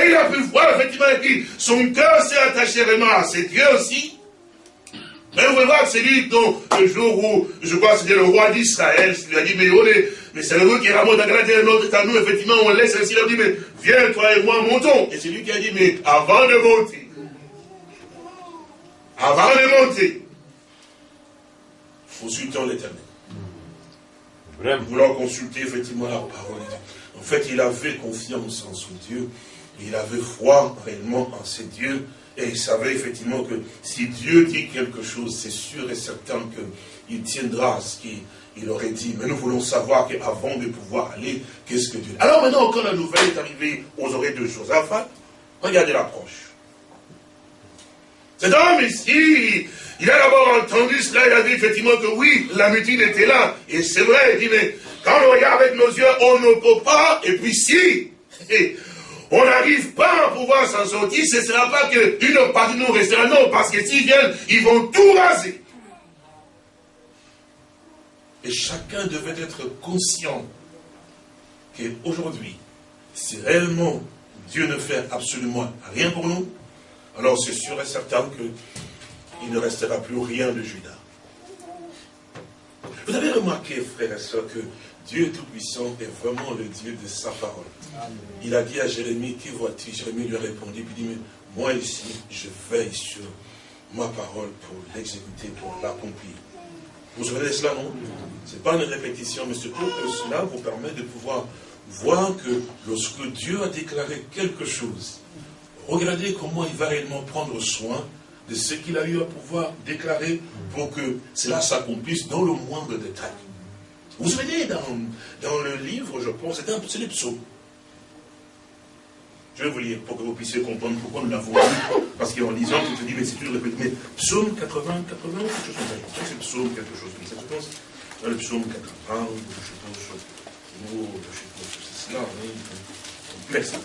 Et il a pu voir effectivement que son cœur s'est attaché vraiment à ses dieux aussi. Mais vous pouvez voir que c'est lui dont le jour où, je crois que c'était le roi d'Israël, il lui a dit, mais, oh, mais c'est le qui ramène à notre à nous, effectivement, on laisse ainsi, il a dit, mais viens, toi et moi, montons. Et c'est lui qui a dit, mais avant de monter, avant de monter, consultons l'éternel. Voulons consulter effectivement la parole de Dieu. En fait, il avait confiance en son Dieu. Il avait foi réellement en ses dieux. Et il savait effectivement que si Dieu dit quelque chose, c'est sûr et certain qu'il tiendra ce qu'il aurait dit. Mais nous voulons savoir qu'avant de pouvoir aller, qu'est-ce que Dieu dit? Alors maintenant, quand la nouvelle est arrivée aux oreilles de Josaphat, regardez l'approche. Cet homme ici, il a d'abord entendu cela, il a dit effectivement que oui, la multitude était là. Et c'est vrai, il dit, mais quand on regarde avec nos yeux, on ne peut pas, et puis si, [LAUGHS] on n'arrive pas à pouvoir s'en sortir, ce ne sera pas qu'une partie de nous restera, non, parce que s'ils viennent, ils vont tout raser. Et chacun devait être conscient qu'aujourd'hui, si réellement Dieu ne fait absolument rien pour nous, alors c'est sûr et certain qu'il ne restera plus rien de Judas. Vous avez remarqué, frères et sœurs, que Dieu Tout-Puissant est vraiment le Dieu de sa parole. Il a dit à Jérémie, qui vois-tu? Jérémie lui a répondu, puis dit, mais moi ici, je veille sur ma parole pour l'exécuter, pour l'accomplir. Vous savez cela, non? Ce n'est pas une répétition, mais pour que cela vous permet de pouvoir voir que lorsque Dieu a déclaré quelque chose, regardez comment il va réellement prendre soin de ce qu'il a eu à pouvoir déclarer pour que cela s'accomplisse dans le moindre détail. Vous vous souvenez, dans, dans le livre, je pense, c'est les psaumes. Je vais vous lire pour que vous puissiez comprendre pourquoi nous l'avons lu. Parce qu'en lisant, tu te dis, mais c'est une répétition. Mais psaume 80, 80, quelque chose comme ça. C'est psaume quelque chose comme ça. Je pense, dans le psaume 80, je pense, oh, je pense que c'est cela, oui. ça.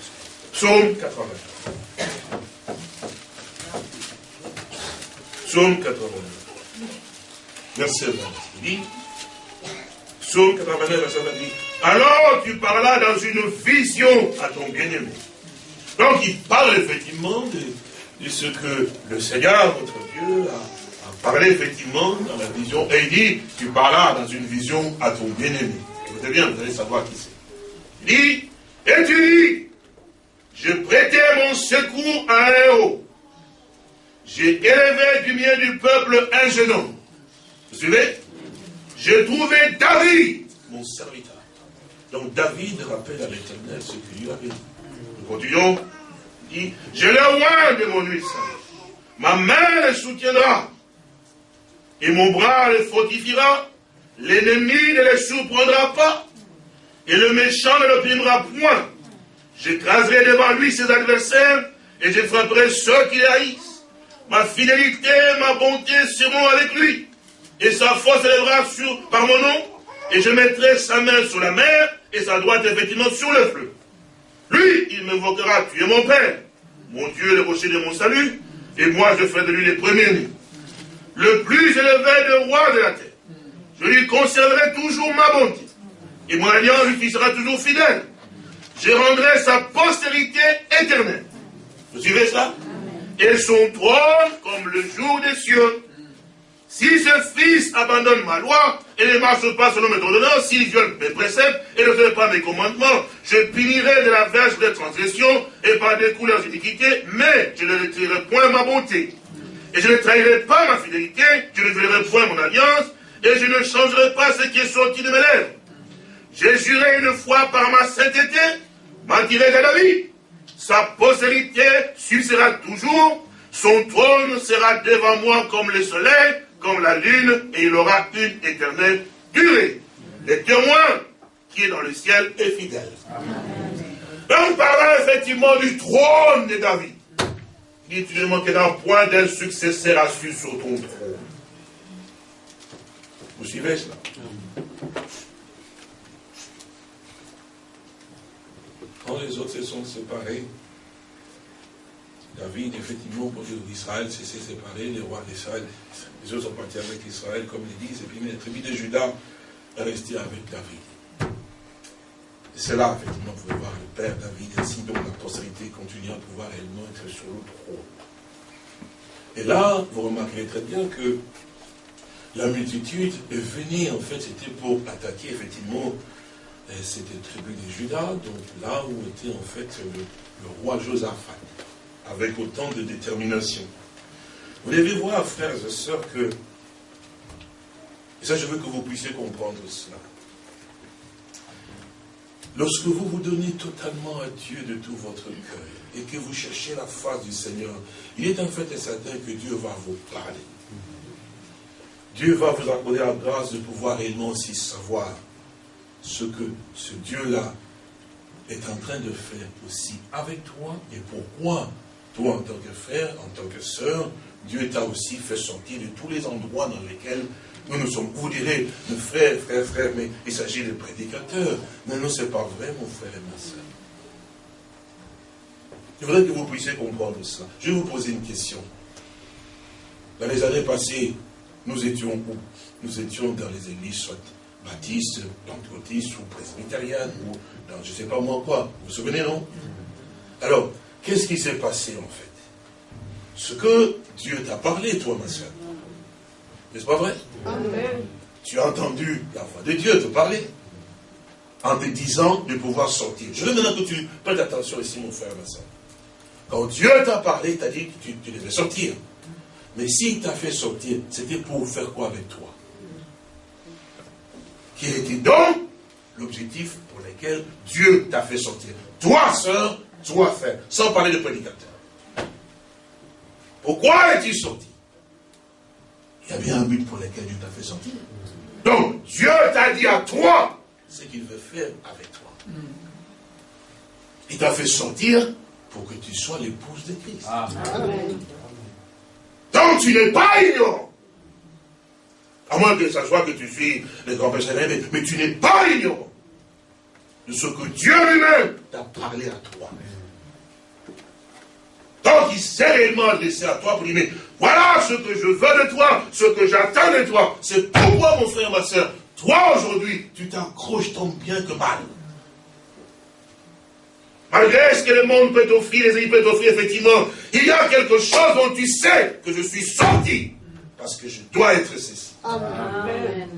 Psaume 80. Psaume 80. Verset 20. Il dit, Psaume 89, verset 20 dit, alors tu parlas dans une vision à ton bien-aimé. Donc il parle effectivement de, ce que le Seigneur, votre Dieu, a, parlé effectivement dans la vision. Et il dit, tu parlas dans une vision à ton bien-aimé. Écoutez bien, vous allez savoir qui c'est. Il dit, et tu dis, je prêtais mon secours à un héros. J'ai élevé du mien du peuple un jeune homme. Vous suivez? J'ai trouvé David, mon serviteur. Donc David rappelle à l'éternel ce qu'il lui avait dit. Continuons. Dit, je le roi de mon huile Ma main le soutiendra. Et mon bras le fortifiera. L'ennemi ne le surprendra pas. Et le méchant ne le primera point. J'écraserai devant lui ses adversaires et je frapperai ceux qui haïssent. Ma fidélité, ma bonté seront avec lui. Et sa force élèvera sur, par mon nom. Et je mettrai sa main sur la mer et sa droite effectivement sur le fleuve. Lui, il m'invoquera, tu es mon Père, mon Dieu, le rocher de mon salut, et moi je ferai de lui les premiers Le plus élevé de roi de la terre. Je lui conserverai toujours ma bonté. Et mon alliance lui sera toujours fidèle. Je rendrai sa postérité éternelle. Vous suivez ça? Et son trône comme le jour des cieux. Si ce fils abandonne ma loi et ne marche pas selon mes ordonnances, s'il viole mes préceptes et ne fait pas mes commandements, je punirai de la verge des transgressions et par des couleurs iniquités, mais je ne retirerai point ma bonté. Et je ne trahirai pas ma fidélité, je ne violerai point mon alliance, et je ne changerai pas ce qui est sorti de mes lèvres. J'ai juré une fois par ma sainteté, mentirai à la vie. Sa postérité subsistera toujours, son trône sera devant moi comme le soleil, comme la lune, et il aura une éternelle durer. Le témoin qui est dans le ciel est fidèle. Donc, parlant effectivement du trône de David, il dit, tu ne manqueras point d'un successeur assis sur ton trône. Vous suivez cela? Quand les autres se sont séparés, David, effectivement, pour Israël s'est séparé, les rois d'Israël, les autres sont partis avec Israël, comme ils disent, et puis les tribus de Judas est resté avec David. C'est là, effectivement, vous pouvez voir le père David, ainsi dont la postérité continue à pouvoir réellement être sur le trône. Et là, vous remarquerez très bien que la multitude est venue, en fait, c'était pour attaquer, effectivement, euh, cette tribu de Judas, donc là où était, en fait, le roi Josaphat avec autant de détermination. Vous devez voir, frères et sœurs, que, et ça je veux que vous puissiez comprendre cela, lorsque vous vous donnez totalement à Dieu de tout votre cœur, et que vous cherchez la face du Seigneur, il est en fait certain que Dieu va vous parler. Dieu va vous accorder la grâce de pouvoir aussi savoir ce que ce Dieu-là est en train de faire aussi avec toi et pourquoi toi, en tant que frère, en tant que sœur, Dieu t'a aussi fait sortir de tous les endroits dans lesquels nous nous sommes. Vous direz, frère, frère, frère, mais il s'agit de prédicateurs. Non, ce n'est pas vrai, mon frère et ma sœur. Je voudrais que vous puissiez comprendre cela. Je vais vous poser une question. Dans les années passées, nous étions où? Nous étions dans les églises, soit baptistes, pentecôtistes ou presbytériennes, ou dans je ne sais pas moi quoi. Vous vous souvenez, non? Alors, Qu'est-ce qui s'est passé en fait? Ce que Dieu t'a parlé, toi, ma soeur. N'est-ce pas vrai? Amen. Tu as entendu la voix de Dieu te parler en te disant de pouvoir sortir. Je veux maintenant que tu prêtes attention ici, mon frère, ma soeur. Quand Dieu t'a parlé, t'a dit que tu, tu, devais sortir. Mais s'il t'a fait sortir, c'était pour faire quoi avec toi? Qui était donc l'objectif pour lequel Dieu t'a fait sortir. Toi, sœur, soit fait, sans parler de prédicateur. Pourquoi es-tu sorti? Il y a bien un but pour lequel Dieu t'a fait sortir. Donc, Dieu t'a dit à toi ce qu'il veut faire avec toi. Il t'a fait sortir pour que tu sois l'épouse de Christ. Donc, tu n'es pas ignorant. À moins que ça soit que tu suis le grand mais tu n'es pas ignorant de ce que Dieu lui-même t'a parlé à toi. Donc il s'est réellement adressé à toi pour dire, mais voilà ce que je veux de toi, ce que j'attends de toi. C'est pourquoi, mon frère, ma soeur, toi aujourd'hui, tu t'accroches tant bien que mal. Malgré ce que le monde peut t'offrir, les amis peuvent t'offrir, effectivement, il y a quelque chose dont tu sais que je suis sorti. Parce que je dois être ceci. Amen.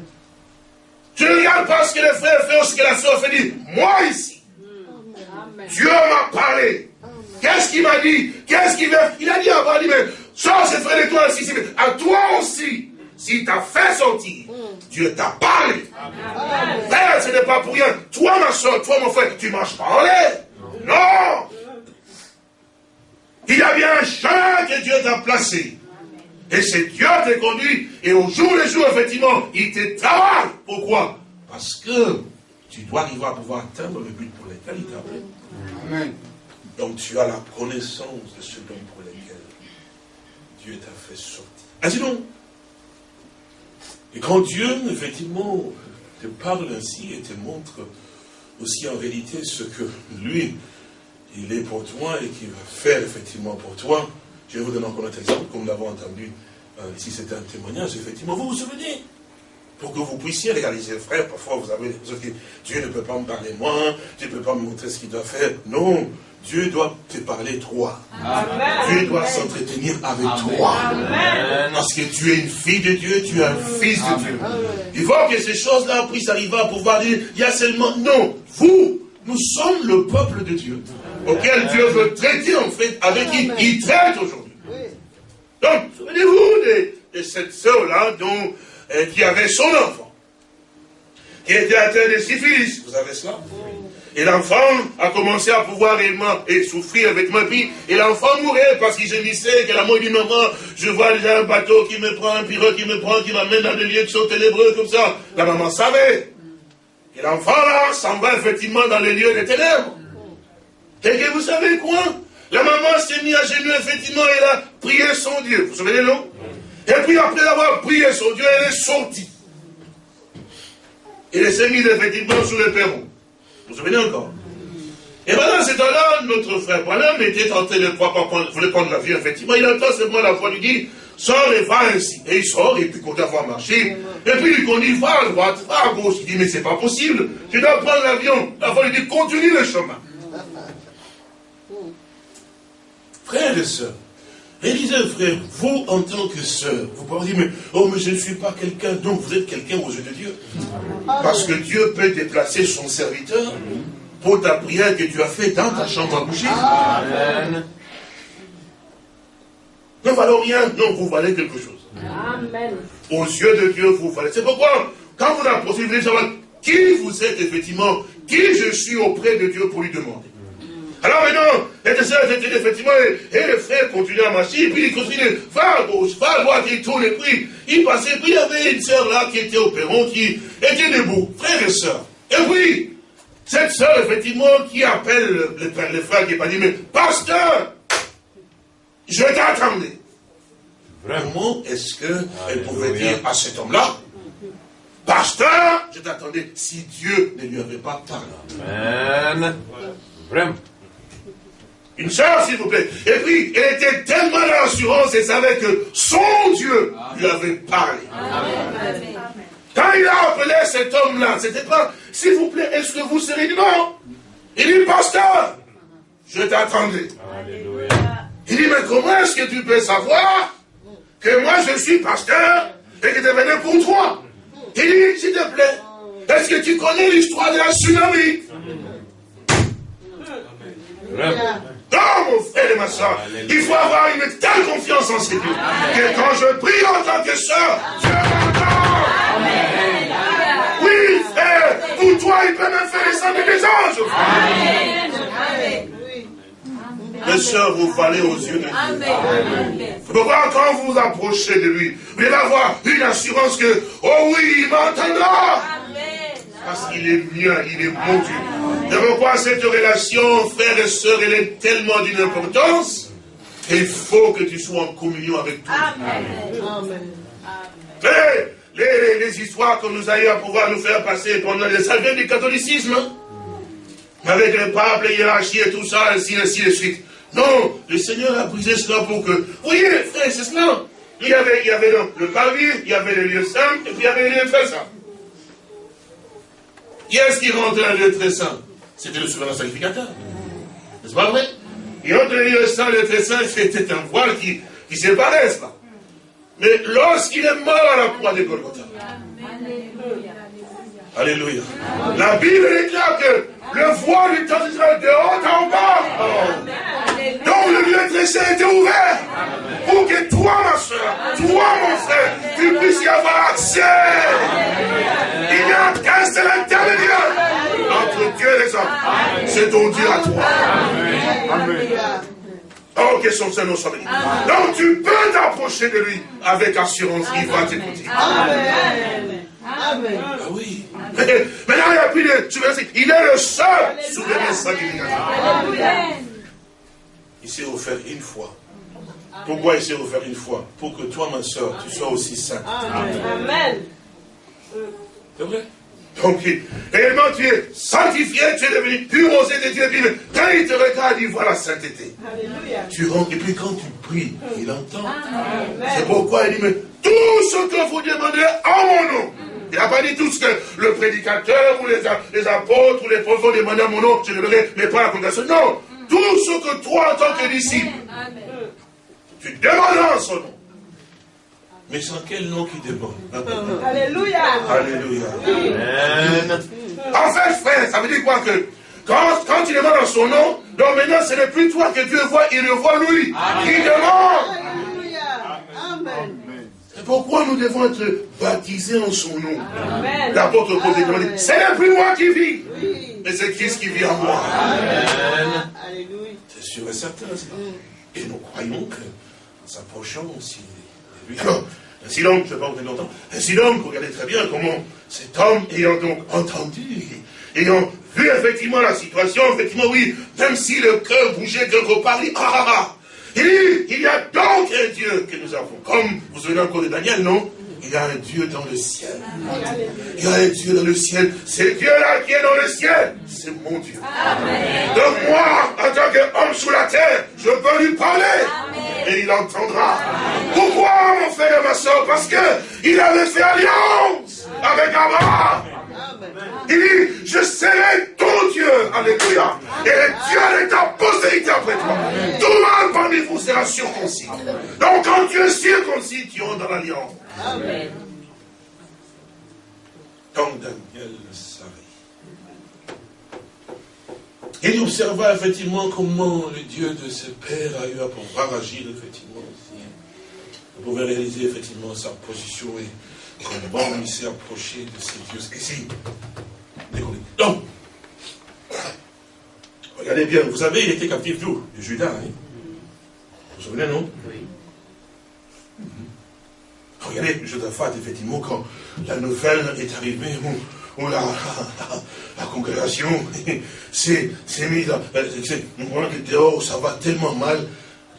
Tu ne regardes pas ce que les frères font, ce que la soeur fait, dit, moi ici. Dieu m'a parlé. Qu'est-ce qu'il m'a dit? Qu'est-ce qu'il veut? Il a dit avant, il dit, mais ça, c'est frère de toi aussi, à toi aussi. S'il t'a fait sortir, Dieu t'a parlé. Frère, ce n'est pas pour rien. Toi, ma soeur, toi, mon frère, tu marches pas en l'air. Non. Il y a bien un chemin que Dieu t'a placé. Et c'est Dieu qui t'a conduit. Et au jour le jour, effectivement, il te travaille. Pourquoi? Parce que tu dois arriver à pouvoir atteindre le but pour lequel il t'a appelé. Amen. Donc tu as la connaissance de ce dont pour lequel Dieu t'a fait sortir. Ah sinon, et quand Dieu, effectivement, te parle ainsi et te montre aussi en réalité ce que lui, il est pour toi et qu'il va faire effectivement pour toi, je vais vous donner encore un exemple, comme nous l'avons entendu euh, ici, c'est un témoignage, effectivement, vous vous souvenez? Pour que vous puissiez réaliser, frère, parfois vous avez dit, Dieu ne peut pas me parler moi, Dieu ne peut pas me montrer ce qu'il doit faire. Non, Dieu doit te parler toi. Dieu doit s'entretenir avec toi. Parce que tu es une fille de Dieu, tu es un fils de Dieu. Il faut que ces choses-là puissent arriver à pouvoir dire, il y a seulement, non, vous, nous sommes le peuple de Dieu, auquel Dieu veut traiter en fait, avec qui il traite aujourd'hui. Donc, souvenez-vous de, cette sœur-là dont, euh, qui avait son enfant, qui était atteint de syphilis. Vous avez cela? Et l'enfant a commencé à pouvoir réellement et souffrir avec ma vie. Et l'enfant mourait parce qu'il gémissait, que la mort dit maman, je vois déjà un bateau qui me prend, un pirogue qui me prend, qui m'amène dans des lieux qui sont ténébreux comme ça. La maman savait. Et l'enfant là s'en va effectivement dans les lieux des ténèbres. Et que vous savez quoi? La maman s'est mise à genoux, effectivement, et elle a prié son Dieu. Vous vous souvenez, non Et puis après avoir prié son Dieu, elle est sortie. Et elle s'est mise effectivement sur le perron. Vous vous souvenez encore Et maintenant, c'est temps-là, notre frère Branham était tenté de croire, voulait prendre la vie, effectivement. Il entend seulement la foi lui dit, sors et va ainsi. Et il sort, et puis continue à voir marcher. Et puis il conduit, va à droite, va à gauche. Il dit, mais c'est pas possible. Tu dois prendre l'avion. La foi lui dit, continue le chemin. [LAUGHS] Frères et sœurs, disait, frère, vous en tant que sœur, vous pouvez dire, mais, oh, mais je ne suis pas quelqu'un, donc vous êtes quelqu'un aux yeux de Dieu. Parce que Dieu peut déplacer son serviteur pour ta prière que tu as fait dans ta chambre à coucher. Amen. Ne valons rien, non, vous valez quelque chose. Amen. Aux yeux de Dieu, vous valez. C'est pourquoi, quand vous approchez, vous voulez savoir qui vous êtes effectivement, qui je suis auprès de Dieu pour lui demander? Alors maintenant, les sœurs étaient effectivement, et le frère continuait à marcher, et puis il continuait, va à gauche, va à droite, il tourne, et puis il passait, puis il y avait une sœur là qui était au perron, qui était debout, frère et sœur. Et puis, cette sœur, effectivement, qui appelle le, le frère qui est pas dit, mais pasteur, je t'attendais. Vraiment, est-ce qu'elle pouvait dire à cet homme-là, pasteur, je t'attendais, si Dieu ne lui avait pas parlé. Amen. Vraiment. Une sœur, s'il vous plaît. Et puis, elle était tellement dans l'assurance, elle savait que son Dieu lui avait parlé. Quand il a appelé cet homme-là, c'était pas, s'il vous plaît, est-ce que vous serez du non Il dit, pasteur, je t'attendrai. Il dit, mais comment est-ce que tu peux savoir que moi je suis pasteur et que je venais pour toi? Il dit, s'il te plaît, est-ce que tu connais l'histoire de la tsunami? Non, mon frère et ma soeur, il faut avoir une telle confiance en ces dieux que quand je prie en tant que soeur, Dieu m'entend. Oui, frère, pour toi, il peut même faire descendre des anges. Amen. Mes soeurs, vous valez aux yeux de Dieu. Pourquoi quand vous vous approchez de lui, vous allez avoir une assurance que, oh oui, il m'entendra. Parce qu'il est mien, il est bon Dieu. De pourquoi cette relation, frère et sœur, elle est tellement d'une importance qu'il faut que tu sois en communion avec tout. Amen. Les, les, histoires que nous ayons à pouvoir nous faire passer pendant les ça du catholicisme. Hein. Avec le pape, les hiérarchies et tout ça, ainsi, ainsi de suite. Non, le Seigneur a brisé cela pour que... Vous voyez, frère, c'est cela. Il y avait, il y avait le, parvis, il y avait le lieu saint, et puis il y avait le lieu très saint. Qui est-ce qui rentrait dans le lieu très saint C'était le souverain sacrificateur. N'est-ce pas vrai? Et entre le lieu saint et le très saint, c'était un voile qui, qui séparait, n'est-ce pas? Mais lorsqu'il est mort à la croix de Golgotha, Alléluia. La Bible déclare que le voile du temps d'Israël de haut en bas. Donc le lieu très saint était ouvert pour que toi, ma soeur, toi, mon frère, tu puisses y avoir accès. Il n'y a qu'un seul intermédiaire entre Dieu et les hommes. C'est ton Dieu à toi. Amen. Oh, que son Seigneur soit béni. Donc tu peux t'approcher de lui avec assurance, il va t'écouter. Amen. Amen. Ah oui. Maintenant, il n'y a plus de Il est le seul souverain sacrificateur. Il s'est offert une fois. Pourquoi il s'est offert une fois? Pour que toi, ma soeur, tu sois aussi sainte. Amen. C'est vrai? Donc, réellement, tu es sanctifié, tu es devenu pur aux yeux de Dieu. Quand il te regarde, il voit la sainteté. Alléluia. Tu rentres, et puis quand tu pries, il entend. C'est pourquoi il dit, mais tout ce que vous demandez en mon nom, il n'a pas dit tout ce que le prédicateur ou les, les apôtres ou les prophètes ont demandé à mon nom, je le donnerai, mais pas la congrégation. Non, tout ce que toi, en tant que disciple, tu demandes en son nom. Mais sans quel nom qui demande? Alléluia. Alléluia. Amen. En fait, frère, ça veut dire quoi que quand, quand tu demandes en son nom, donc maintenant ce n'est plus toi que Dieu voit, il le voit lui. Il demande. Alléluia. Amen. Pourquoi nous devons être baptisés en son nom. L'apôtre Paul demandé, ce n'est plus moi qui vis. mais c'est Christ qui vit en moi. C'est sûr et certain. Mm. Et nous croyons que, en s'approchant aussi de lui, ainsi donc, je ne vais pas vous longtemps, ainsi donc, regardez très bien comment cet homme, ayant donc entendu, ayant vu effectivement la situation, effectivement, oui, même si le cœur bougeait quelque part, il dit, ah, ah, ah, il dit, il y a donc un Dieu que nous avons. Comme, vous souvenez encore de Daniel, non? Il y a un Dieu dans le ciel. Il y a un Dieu dans le ciel. C'est Dieu-là qui est dans le ciel. C'est mon Dieu. Donc moi, en tant qu'homme sous la terre, je peux lui parler. Et il entendra. Pourquoi, mon frère et ma soeur Parce qu'il avait fait alliance avec Abraham. Il dit, je serai ton Dieu. Alléluia. Et Dieu est ta postérité après toi. Tout le monde parmi vous sera circoncis. Donc quand tu es circoncis, tu es dans l'alliance. Amen. Quand Daniel le savait. Il observa effectivement comment le Dieu de ses pères a eu à pouvoir agir effectivement aussi. Il pouvait réaliser effectivement sa position et comment il s'est approché de ces dieux. Ici, donc, regardez bien, vous savez, il était captif d'où De Judas. Hein? Vous vous souvenez, non? Oui. Regardez, Josaphat, effectivement, quand la nouvelle est arrivée, où, [LAUGHS] la, congrégation [LAUGHS] s'est mise à... que dehors, ça va tellement mal.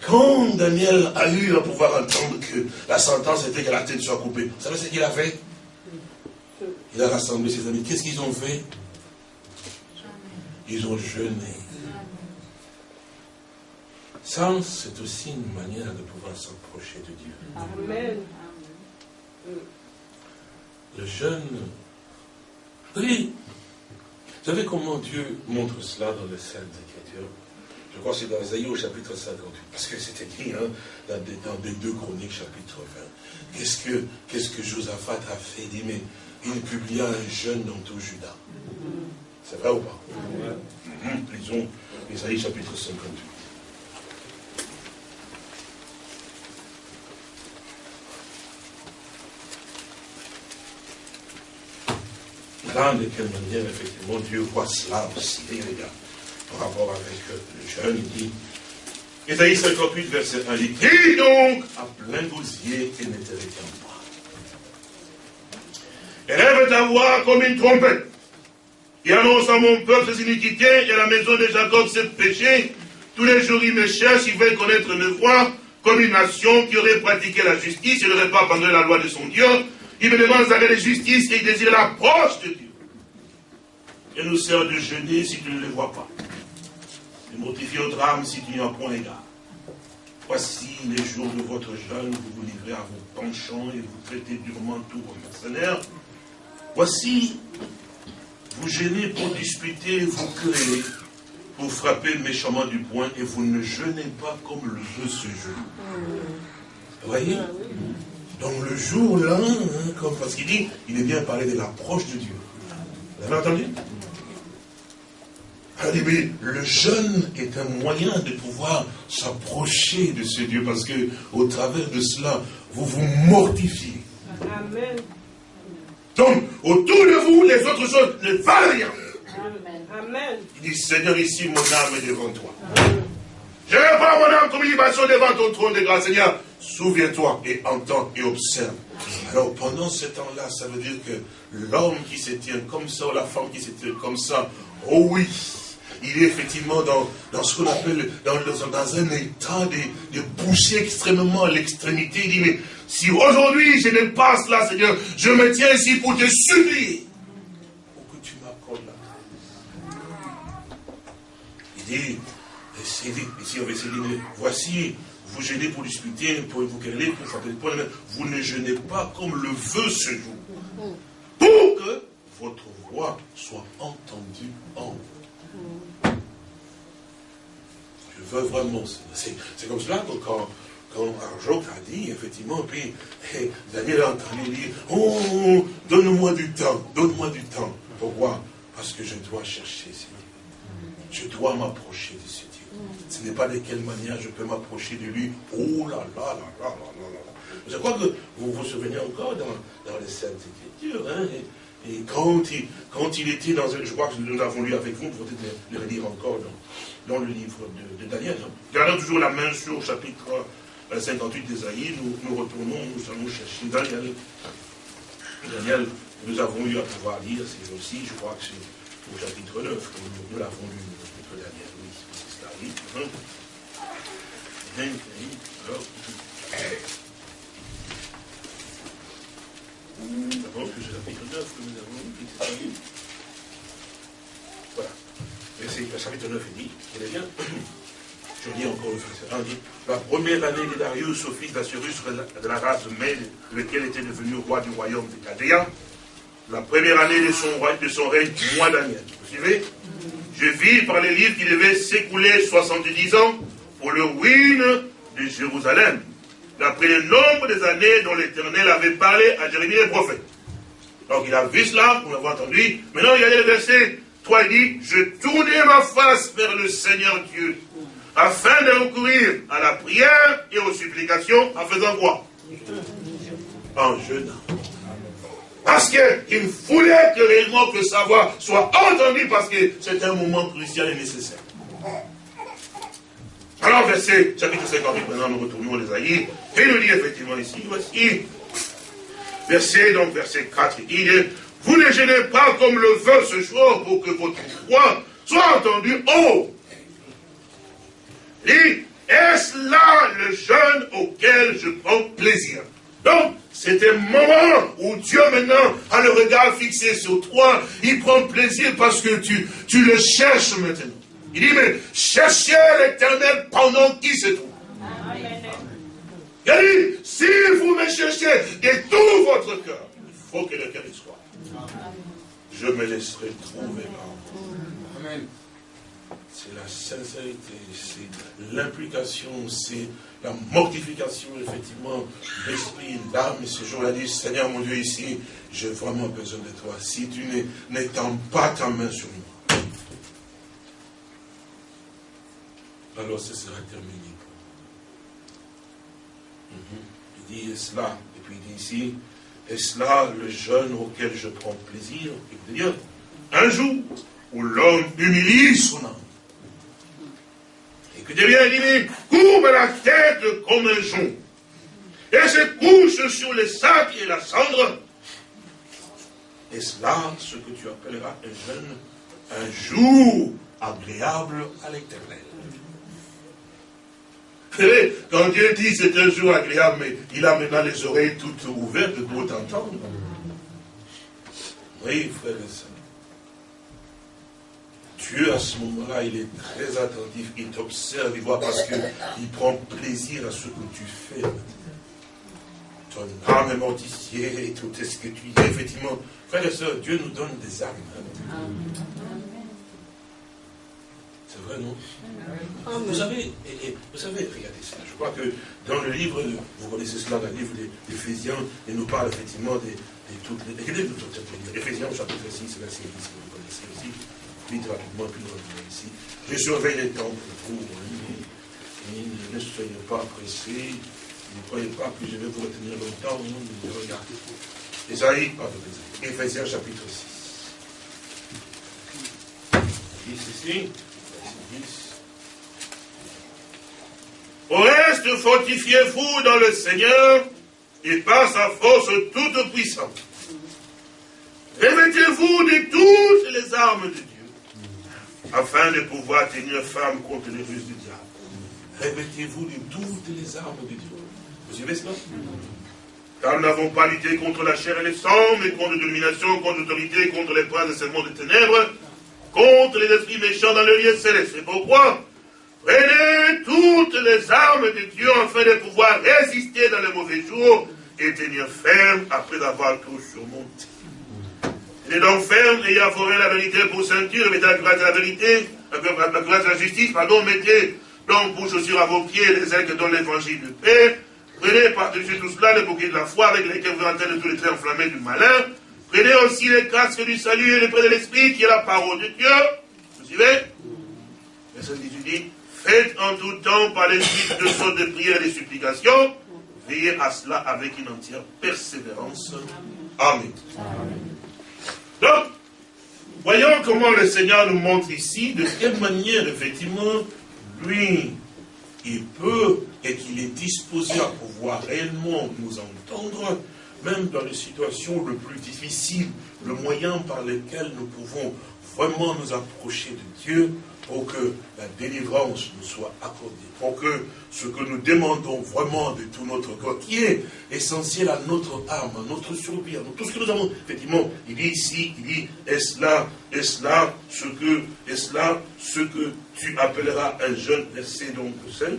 Quand Daniel a eu à pouvoir entendre que la sentence était que la tête soit coupée, vous savez ce qu'il a fait? Il a rassemblé ses amis. Qu'est-ce qu'ils ont fait? Ils ont jeûné. Ça, c'est aussi une manière de pouvoir s'approcher de Dieu. Amen. Le jeûne. Oui. Vous savez comment Dieu montre cela dans les Saintes Écritures Je crois que c'est dans Isaïe au chapitre 58. Parce que c'est écrit hein, dans, les deux chroniques, chapitre 20. Qu'est-ce que, qu'est-ce que Josaphat a fait? Il dit, mais il publia un jeûne dans tout Judas. C'est vrai ou pas? Lisons Isaïe chapitre 58. de quelle manière, effectivement, Dieu voit cela aussi, les gars, par rapport avec le jeune, il dit, Ésaïe 58, verset 1, il dit, donc à plein gosier et ne te pas. Élève ta voix comme une trompette, et annonce à mon peuple ses iniquités et à la maison de Jacob ses péchés. Tous les jours, il me cherche, il veut connaître mes voix, comme une nation qui aurait pratiqué la justice, il n'aurait pas abandonné la loi de son Dieu. Il me demande d'arrêter la justice et il désire l'approche de Dieu et nous sert de jeûner si tu ne les vois pas. De mortifier au drame si tu n'y as point égard. Voici les jours de votre jeûne, vous vous livrez à vos penchants et vous traitez durement tous vos mercenaires. Voici, vous gênez pour disputer, vous créez, pour frapper méchamment du poing, et vous ne jeûnez pas comme le veut ce jour. Vous voyez? Donc le jour là, hein, comme parce qu'il dit, il est bien parlé de l'approche de Dieu. Vous avez entendu? Le jeûne est un moyen de pouvoir s'approcher de ce Dieu parce que au travers de cela, vous vous mortifiez. Amen. Donc, autour de vous, les autres choses ne valent rien. Amen. Il dit, Seigneur, ici, mon âme est devant toi. Je vais pas mon âme comme libation devant ton trône de grâce, Seigneur. Souviens-toi et entends et observe. Alors, pendant ce temps-là, ça veut dire que l'homme qui se tient comme ça, ou la femme qui se tient comme ça, oh oui, il est effectivement dans, dans ce qu'on appelle, dans, dans, un état de, de pousser extrêmement à l'extrémité. Il dit, mais si aujourd'hui je pas cela, Seigneur, je me tiens ici pour te supplier. Pour que tu m'accordes la Il dit, ici on va essayer dire, voici, vous gênez pour discuter, pour vous quereller, pour points, vous ne gênez pas comme le veut ce jour. Pour que votre voix soit entendue en vous. Je veux vraiment. C'est comme cela que quand, quand Arjok a dit, effectivement, puis Daniel a entendu dire Oh, donne-moi du temps, donne-moi du temps. Pourquoi? Parce que je dois chercher ce Dieu. Je dois m'approcher de ce Dieu. Ce n'est pas de quelle manière je peux m'approcher de lui. Oh là là là là là là là. Je crois que vous vous souvenez encore dans, dans les Saintes Écritures, hein, il, quand il était dans un, je crois que nous l'avons lu avec vous, peut-être le relire encore dans, le livre de, Daniel. Gardons toujours la main sur chapitre 58 d'Esaïe, nous, nous retournons, nous allons chercher Daniel. Daniel, nous avons eu à pouvoir lire, c'est aussi, je crois que c'est au chapitre 9 que nous, l'avons lu, le chapitre Daniel, oui, c'est cela, oui. Hein. Alors, D'abord, que c'est la chapitre 9 que nous avons lu, Voilà. Le chapitre 9 est dit, il est bien. [CLEARS THROAT] Je lis encore le verset 1, dit, la première année de Darius, au fils d'Assyrus, de la race de Mède, lequel était devenu roi du royaume de Cadéa, la première année de son, de son règne, mois Daniel. Vous suivez? Je vis par les livres qu'il devait s'écouler 70 ans pour le ruine de Jérusalem d'après le nombre des années dont l'Éternel avait parlé à Jérémie le prophète. Donc il a vu cela, on l'a entendu. Maintenant a le verset 3, il dit, je tournais ma face vers le Seigneur Dieu, afin de recourir à la prière et aux supplications, en faisant quoi? En jeûnant. Parce qu'il voulait que réellement que sa voix soit entendue, parce que c'est un moment crucial et nécessaire. Alors, verset, chapitre 58, maintenant nous retournons les aïeux, et nous dit effectivement ici, voici, verset, donc verset 4, il dit, vous ne gênez pas comme le veut ce jour pour que votre voix soit entendue. Haut. dit, est-ce là le jeûne auquel je prends plaisir? Donc, c'est un moment où Dieu maintenant a le regard fixé sur toi, il prend plaisir parce que tu, tu le cherches maintenant. Il dit, mais cherchez l'éternel pendant qu'il se trouve. Il dit, si vous me cherchez de tout votre cœur, il faut que le cœur y soit. Je me laisserai trouver là. Amen. C'est la sincérité, c'est l'implication, c'est la mortification, effectivement, l'esprit, l'âme. Et ce jour-là dit, Seigneur mon Dieu, ici, j'ai vraiment besoin de toi. Si tu n'étends pas ta main sur moi, alors ce sera terminé. Mhm. Il dit, est-ce là? Et puis il dit ici, est-ce là le jeûne auquel je prends plaisir? Et dire, un jour où l'homme humilie son âme. Et que Dieu vient dit, courbe la tête comme un jonc. Et se couche sur les sacs et la cendre. Est-ce là ce que tu appelleras un jeûne? Un jour agréable à l'éternel. Quand Dieu dit c'est un jour agréable, mais il a maintenant les oreilles toutes ouvertes pour t'entendre. Oui, frère et soeur. Dieu, à ce moment-là, il est très attentif, il t'observe, il voit parce qu'il prend plaisir à ce que tu fais. Ton âme est mortifiée et tout est ce que tu dis. Effectivement, frère et soeur, Dieu nous donne des âmes. C'est vrai, non vous savez, vous savez, regardez ça. Je crois que dans le livre, vous connaissez cela dans le livre d'Éphésiens, il nous parle effectivement de, toutes les. Éphésiens, chapitre 6, verset 10, que vous connaissez aussi. Vite, rapidement, puis nous revenons ici. Je surveille les temps pour vous. Hein. Ne soyez pas pressés. Ne croyez pas que je vais vous retenir longtemps. Regardez. Esaïe, pardon, Éphésiens chapitre 6. Ici, au reste, fortifiez-vous dans le Seigneur et par sa force toute puissante. Revêtez-vous de toutes les armes de Dieu, afin de pouvoir tenir ferme contre les ruses du diable. Revêtez-vous de toutes les armes de Dieu. Vous suivez cela Car nous n'avons pas lutté contre la chair et le sang, mais contre domination, contre l'autorité, contre les princes de ce monde de ténèbres, contre les esprits méchants dans le lieu céleste. C'est pourquoi prenez toutes les armes de Dieu afin de pouvoir résister dans les mauvais jours et tenir ferme après avoir tout surmonté. Tenez donc ferme, ayez forêt la vérité pour ceinture, mettez la grâce de la vérité, la grâce de la justice, pardon, mettez donc pour chaussures à vos pieds les ailes que donne l'évangile de paix. Prenez par-dessus tout cela le bouquet de la foi avec lesquels vous entrez de tous les traits enflammés du malin. Prenez aussi les casques du salut et les prêts de l'esprit qui est la parole de Dieu. Vous suivez? Verset 18 dit, faites en tout temps par l'esprit de sortes de prières et de supplications. Veillez à cela avec une entière persévérance. Amen. Donc, voyons comment le Seigneur nous montre ici de quelle manière, effectivement, lui, il peut et qu'il est disposé à pouvoir réellement nous entendre, même dans les situations les plus difficiles, le moyen par lequel nous pouvons vraiment nous approcher de Dieu pour que la délivrance nous soit accordée, pour que ce que nous demandons vraiment de tout notre corps, qui est essentiel à notre âme, à notre survie, à tout ce que nous avons, effectivement, il dit ici, il dit, est-ce là, est-ce là, ce que, est-ce là, ce que tu appelleras un jeune, verset donc 5,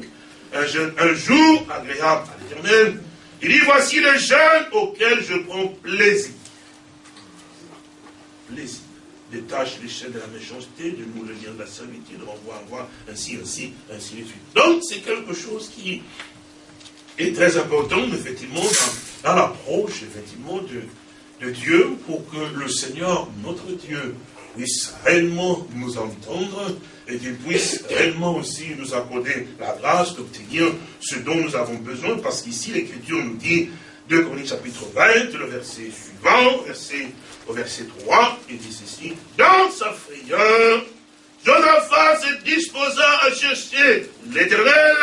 un, jeune, un jour agréable à l'éternel, il dit, voici le jeune auquel je prends plaisir. Plaisir détache les chaînes de la méchanceté, de nous le lien de la servitude, renvoie, voir ainsi, ainsi, ainsi de suite. Donc, c'est quelque chose qui est très important, effectivement, dans, l'approche, effectivement, de, de Dieu, pour que le Seigneur, notre Dieu, puisse réellement nous entendre et qu'il puisse réellement aussi nous accorder la grâce d'obtenir ce dont nous avons besoin, parce qu'ici l'Écriture nous dit, 2 Corinthiens chapitre 20, le verset suivant, verset au verset 3, il dit ceci, dans sa frayeur, Josaphat se disposa à chercher l'éternel,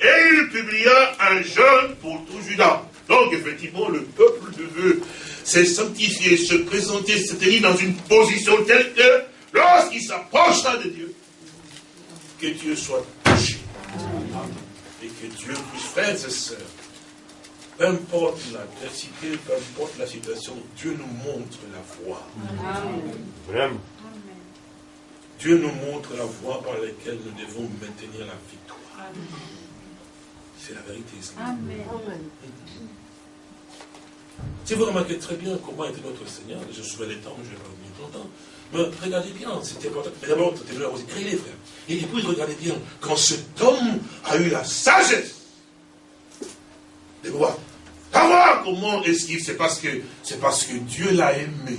et il publia un jeûne pour tout Judas. Donc, effectivement, le peuple de Dieu s'est sanctifié, se présenter, se tenir dans une position telle que, lorsqu'il s'approchera de Dieu, que Dieu soit touché. Et que Dieu puisse, frères et sœurs, peu importe l'adversité, peu importe la situation, Dieu nous montre la voie. Vraiment. Dieu nous montre la voie par laquelle nous devons maintenir la victoire. C'est la vérité. Amen. Si vous remarquez très bien comment était notre Seigneur, je souviens les temps, je ne vais pas revenir longtemps, mais regardez bien, c'était important. Mais d'abord, c'était créer les frères. Et puis, regardez bien, quand cet homme a eu la sagesse de voir comment est-ce qu'il c'est parce que c'est parce que Dieu l'a aimé.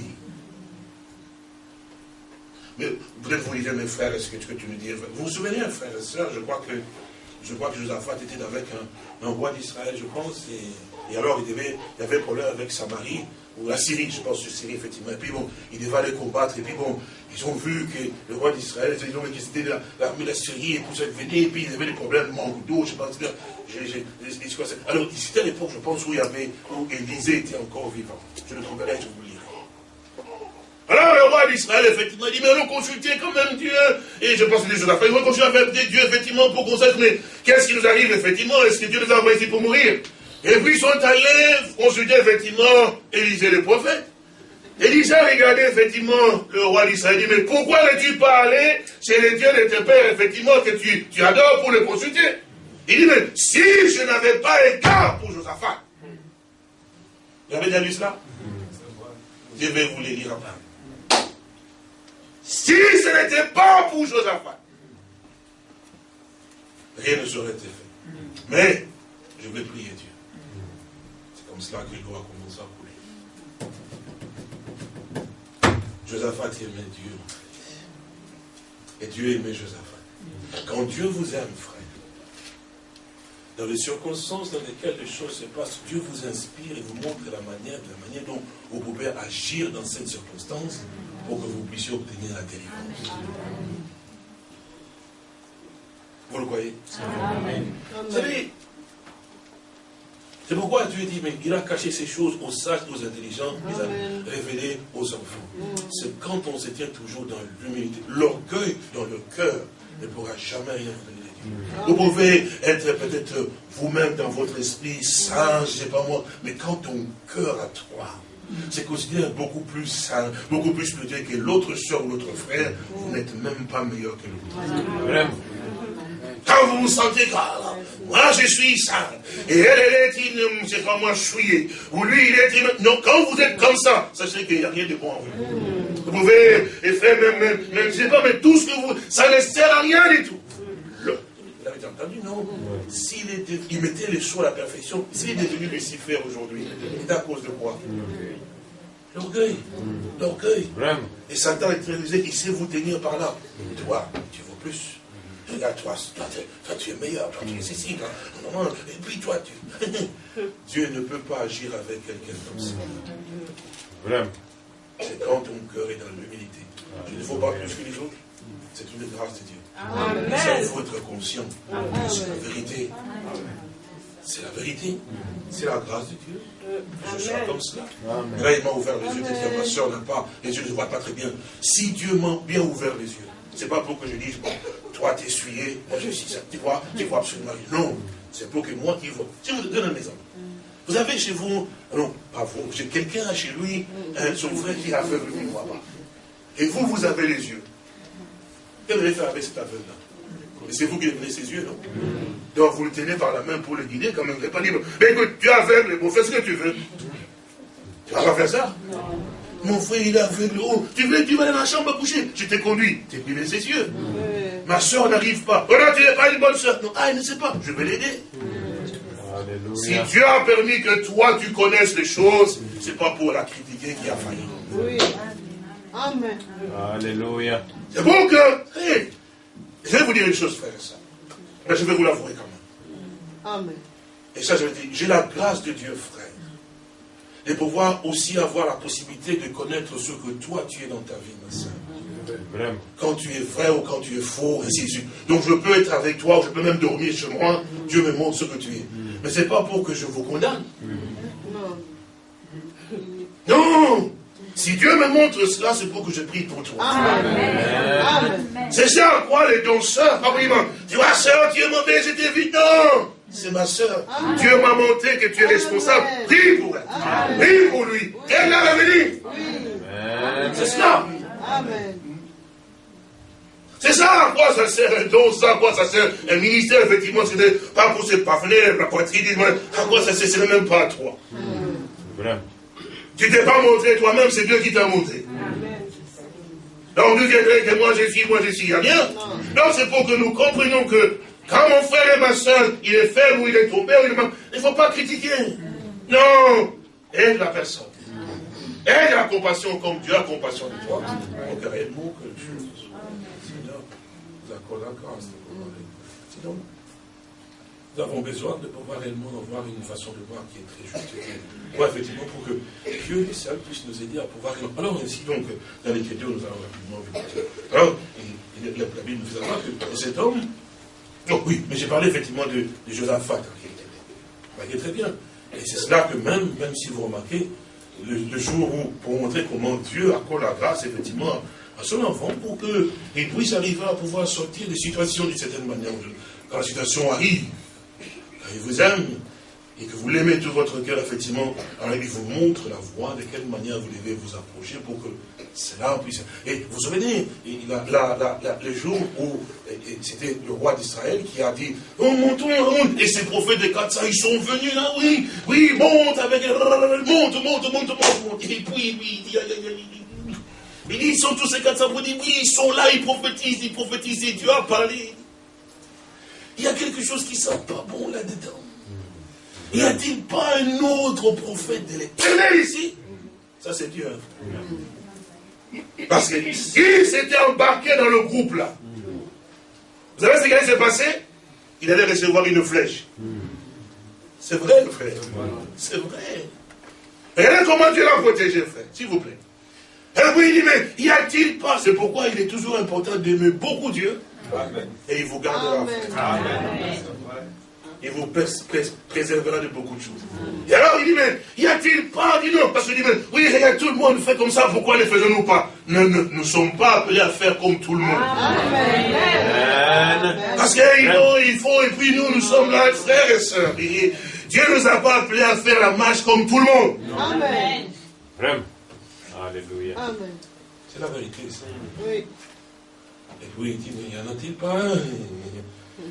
Mais peut-être vous lisez mes frères, est-ce que, que tu me dis, vous vous souvenez, frère et soeur, je crois que je crois que Josaphat était avec un, roi d'Israël, je pense, et, alors il, devait, il y avait un problème avec Samarie, ou la Syrie, je pense, Syrie, effectivement. Et puis bon, il devait aller combattre, et puis bon, ils ont vu que le roi d'Israël, ils ont vu que c'était l'armée de la Syrie, et puis ça venait, et puis il y avait des problèmes manque d'eau, je pense. Alors, c'était à l'époque, je pense, où il y avait, où Élisée était encore vivant. Je le trouverai, je vous lirai. Alors le roi d'Israël, effectivement, dit, mais allons consulter quand même Dieu. Et je pense que des choses à faire. Il va consulter avec Dieu, effectivement, pour qu'on sache, mais qu'est-ce qui nous arrive, effectivement? Est-ce que Dieu nous a envoyés ici pour mourir? Et puis ils sont allés consulter, effectivement, Élisée le prophète. Élisée a regardé effectivement le roi d'Israël dit, mais pourquoi n'es-tu pas allé chez les dieux de tes pères, effectivement, que tu, tu adores pour le consulter? Il dit, mais si je n'avais pas égard pour Josaphat. Vous avez déjà lu cela Je vais vous les lire après. Si ce n'était pas pour Josaphat, rien ne serait été fait. Mais je vais prier Dieu. C'est comme cela que je dois commencer à Josaphat aimait Dieu. Et Dieu aimait Josaphat. Quand Dieu vous aime, frère, dans les circonstances dans lesquelles les choses se passent, Dieu vous inspire et vous montre la manière, la manière dont vous pouvez agir dans cette circonstance pour que vous puissiez obtenir la délivrance. Vous le. Vous savez, c'est pourquoi Dieu dit, mais il a caché ces choses aux sages, aux intelligents, il a révélé aux enfants. C'est quand on se tient toujours dans l'humilité, l'orgueil dans le cœur ne pourra jamais rien vous donner. Vous pouvez être peut-être vous-même dans votre esprit sage, je sais pas moi, mais quand ton cœur à toi, c'est considéré beaucoup plus sain, beaucoup plus spirituel que l'autre soeur ou l'autre frère, vous n'êtes même pas meilleur que l'autre. Quand vous vous sentez grave, moi je suis saint, et elle, elle est une, c'est pas moi souillé, ou lui il est une... Non, quand vous êtes comme ça, sachez qu'il n'y a rien de bon en vous. Vous pouvez faire même, même, même, je sais pas, mais tout ce que vous, ça ne sert à rien du tout. Vous l'avez entendu, non S'il il mettait les choses à la perfection, s'il est devenu Lucifer aujourd'hui, c'est à cause de quoi L'orgueil. L'orgueil. Et Satan est très rusé, il sait vous tenir par là. Toi, tu vaux plus. Regarde, toi, toi, tu es meilleur, toi, tu es ceci. Et puis toi, tu... [LAUGHS] Dieu ne peut pas agir avec quelqu'un comme ça. C'est quand ton cœur est dans l'humilité. Il ne faut pas plus que les autres. C'est une grâce de Dieu. Il faut être conscient. C'est la vérité. C'est la vérité. C'est la grâce de Dieu. Je sois comme cela. là, il m'a ouvert les yeux. ma soeur n'a pas, les yeux ne voient pas très bien. Si Dieu m'a bien ouvert les yeux, c'est pas pour que je dise, bon, toi t'essuyer, moi je suis ça. Tu vois, tu vois absolument rien. Non, c'est pour que moi qui vois. Je vous donne un exemple. Vous avez chez vous, non, pas vous, j'ai quelqu'un chez lui, hein, son frère qui est aveugle, il ne voit pas. Et vous, vous avez les yeux. Qu'est-ce que vous allez faire avec cet aveugle-là et c'est vous qui donnez ses yeux, non? Donc vous le tenez par la main pour le guider, quand même. Vous n'êtes pas libre. Mais écoute, tu es aveugle, bon, fais ce que tu veux. Tu vas pas faire ça? Mon frère, il est aveugle. Oh, tu veux, tu vas dans la chambre à coucher. Je t'ai conduit. Tu privé ses yeux. Ma soeur n'arrive pas. Oh non, tu n'es pas une bonne soeur. Non, ah, elle ne sait pas. Je vais l'aider. Si Dieu a permis que toi, tu connaisses les choses, ce n'est pas pour la critiquer qui a failli. Oui. Amen. Alléluia. C'est bon que, je vais vous dire une chose, frère et ça. Mais je vais vous l'avouer quand même. Amen. Et ça, je vais dire, j'ai la grâce de Dieu, frère. De pouvoir aussi avoir la possibilité de connaître ce que toi tu es dans ta vie, ma soeur. Quand tu es vrai ou quand tu es faux, ainsi de suite. Donc je peux être avec toi, je peux même dormir chez moi, Dieu me montre ce que tu es. Mais ce n'est pas pour que je vous condamne. Non. Non si Dieu me montre cela, c'est pour que je prie pour toi. C'est ça, quoi, les danseurs. Ah tu vois, soeur, tu es mauvaise, j'étais vite. Non, c'est ma soeur. Dieu m'a montré que tu es responsable. Prie pour elle. Prie pour lui. Elle l'a révélé. C'est cela. C'est ça à quoi ça sert un don, ça à quoi ça sert un ministère, effectivement, c'est pas pour se pafner la poitrine, à quoi ça sert, c'est même pas à toi. Vraiment. Tu t'es pas montré toi-même, c'est Dieu qui t'a montré. Donc nous viendrait que moi j'ai suis, moi je suis, il n'y a rien. Non, c'est pour que nous comprenions que quand mon frère et ma soeur, il est faible ou il est tombé, il ne faut pas critiquer. Non, aide la personne. Aide la compassion comme Dieu a compassion de toi. Donc réellement que Seigneur nous accorde la grâce nous avons besoin de pouvoir réellement avoir une façon de voir qui est très juste. Pour, effectivement, pour que Dieu et seul puisse nous aider à pouvoir. Alors, ainsi donc, dans l'Écriture, nous allons rapidement. Alors, la, Bible nous fait savoir que cet homme. Oh, oui, mais j'ai parlé effectivement de, de Josaphat, qui très bien. Et c'est cela que même, même si vous remarquez, le, jour où, pour montrer comment Dieu accorde la grâce, effectivement, à son enfant, pour qu'il puisse arriver à pouvoir sortir des situations d'une certaine manière. Quand la situation arrive, il vous aime, et que vous l'aimez tout votre cœur, effectivement, alors il vous montre la voie, de quelle manière vous devez vous approcher pour que cela puisse... Et vous souvenez, le jour où c'était le roi d'Israël qui a dit, oh, montons, monte, et ces prophètes de 400, ils sont venus là, oui, oui, monte avec... Monte, monte, monte, monte, monte. Et puis, oui, il dit, ils sont tous ces 400 pour dire, oui, ils sont là, ils prophétisent, ils prophétisent, et Dieu a parlé. Il y a quelque chose qui ne sent pas bon là-dedans. Y a-t-il pas un autre prophète de l'éternel ici Ça, c'est Dieu. Parce qu'il s'était embarqué dans le groupe là. Vous savez ce qui allait se passer? Il allait recevoir une flèche. C'est vrai, frère. C'est vrai. Regardez comment Dieu l'a protégé, frère, s'il vous plaît. Et puis il dit, mais y a-t-il pas C'est pourquoi il est toujours important d'aimer beaucoup Dieu et il vous gardera. Il vous préservera de beaucoup de choses. Et alors il dit, mais y a-t-il pas dit non Parce qu'il dit, mais oui, regarde, tout le monde fait comme ça, pourquoi ne faisons-nous pas? Nous ne sommes pas appelés à faire comme tout le monde. Parce qu'il faut, il faut, et puis nous, nous sommes là, frères et sœurs. Dieu ne nous a pas appelés à faire la marche comme tout le monde. Amen. Alléluia. C'est la vérité, ça. Oui. Et puis il dit, mais il n'y en a-t-il pas un?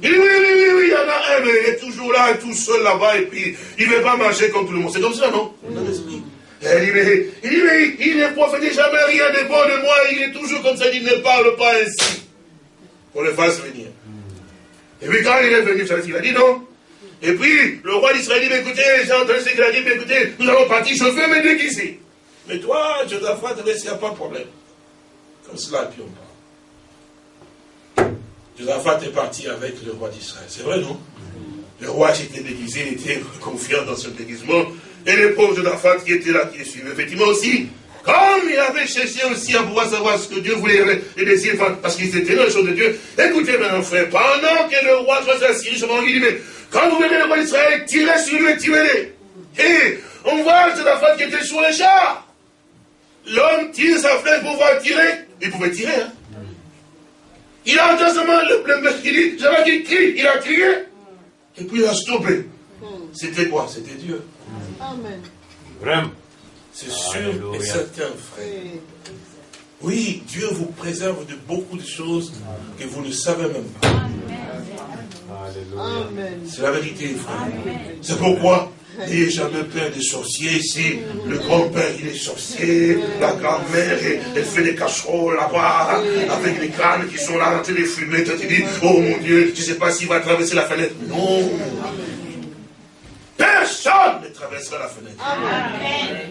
Il dit, oui, oui, oui, oui, il y en a un, mais il est toujours là, tout seul là-bas, et puis il ne veut pas marcher comme tout le monde. C'est comme ça, non? Dans l'esprit. Dit, mais, il, dit, mais il ne profite jamais rien de bon de moi, il est toujours comme ça, il ne parle pas ainsi. Qu'on le fasse venir. Et puis quand il est venu, il a dit non? Et puis le roi d'Israël dit, écoutez, j'ai entendu ce qu'il a dit, mais écoutez, nous allons partir, je fais me déguiser. Mais toi, Josaphat, il n'y a pas de problème. Comme cela, puis on parle. Josaphat est parti avec le roi d'Israël. C'est vrai, non? Le roi s'était déguisé, il était [LAUGHS] confiant dans ce déguisement. Et le pauvre Josaphat qui était là, qui le suivait, effectivement aussi, comme il avait cherché aussi à pouvoir savoir ce que Dieu voulait, les désirs, parce qu'il était dans les choses de Dieu. Écoutez, mon frère, pendant que le roi soit assis, je m'en dis, mais quand vous verrez le roi d'Israël, tirez sur lui et tirez-les. Et on voit femme qui était sur les chars. L'homme tire sa flèche pour pouvoir tirer. Il pouvait tirer, hein. Il a entendu seulement le, le, il dit, j'avais dit crie, il a crié. Et puis il a stoppé. C'était quoi? C'était Dieu. Amen. Vraiment. C'est sûr et certain, frère. Oui, Dieu vous préserve de beaucoup de choses que vous ne savez même pas. C'est la vérité, frère. C'est pourquoi n'ayez jamais peur des sorciers ici. Le grand-père, il est sorcier. La grand-mère, elle, fait des casseroles là-bas, avec les crânes qui sont là en train de fumer. Tu dis, oh mon Dieu, tu ne sais pas s'il va traverser la fenêtre. Non. Personne ne traversera la fenêtre.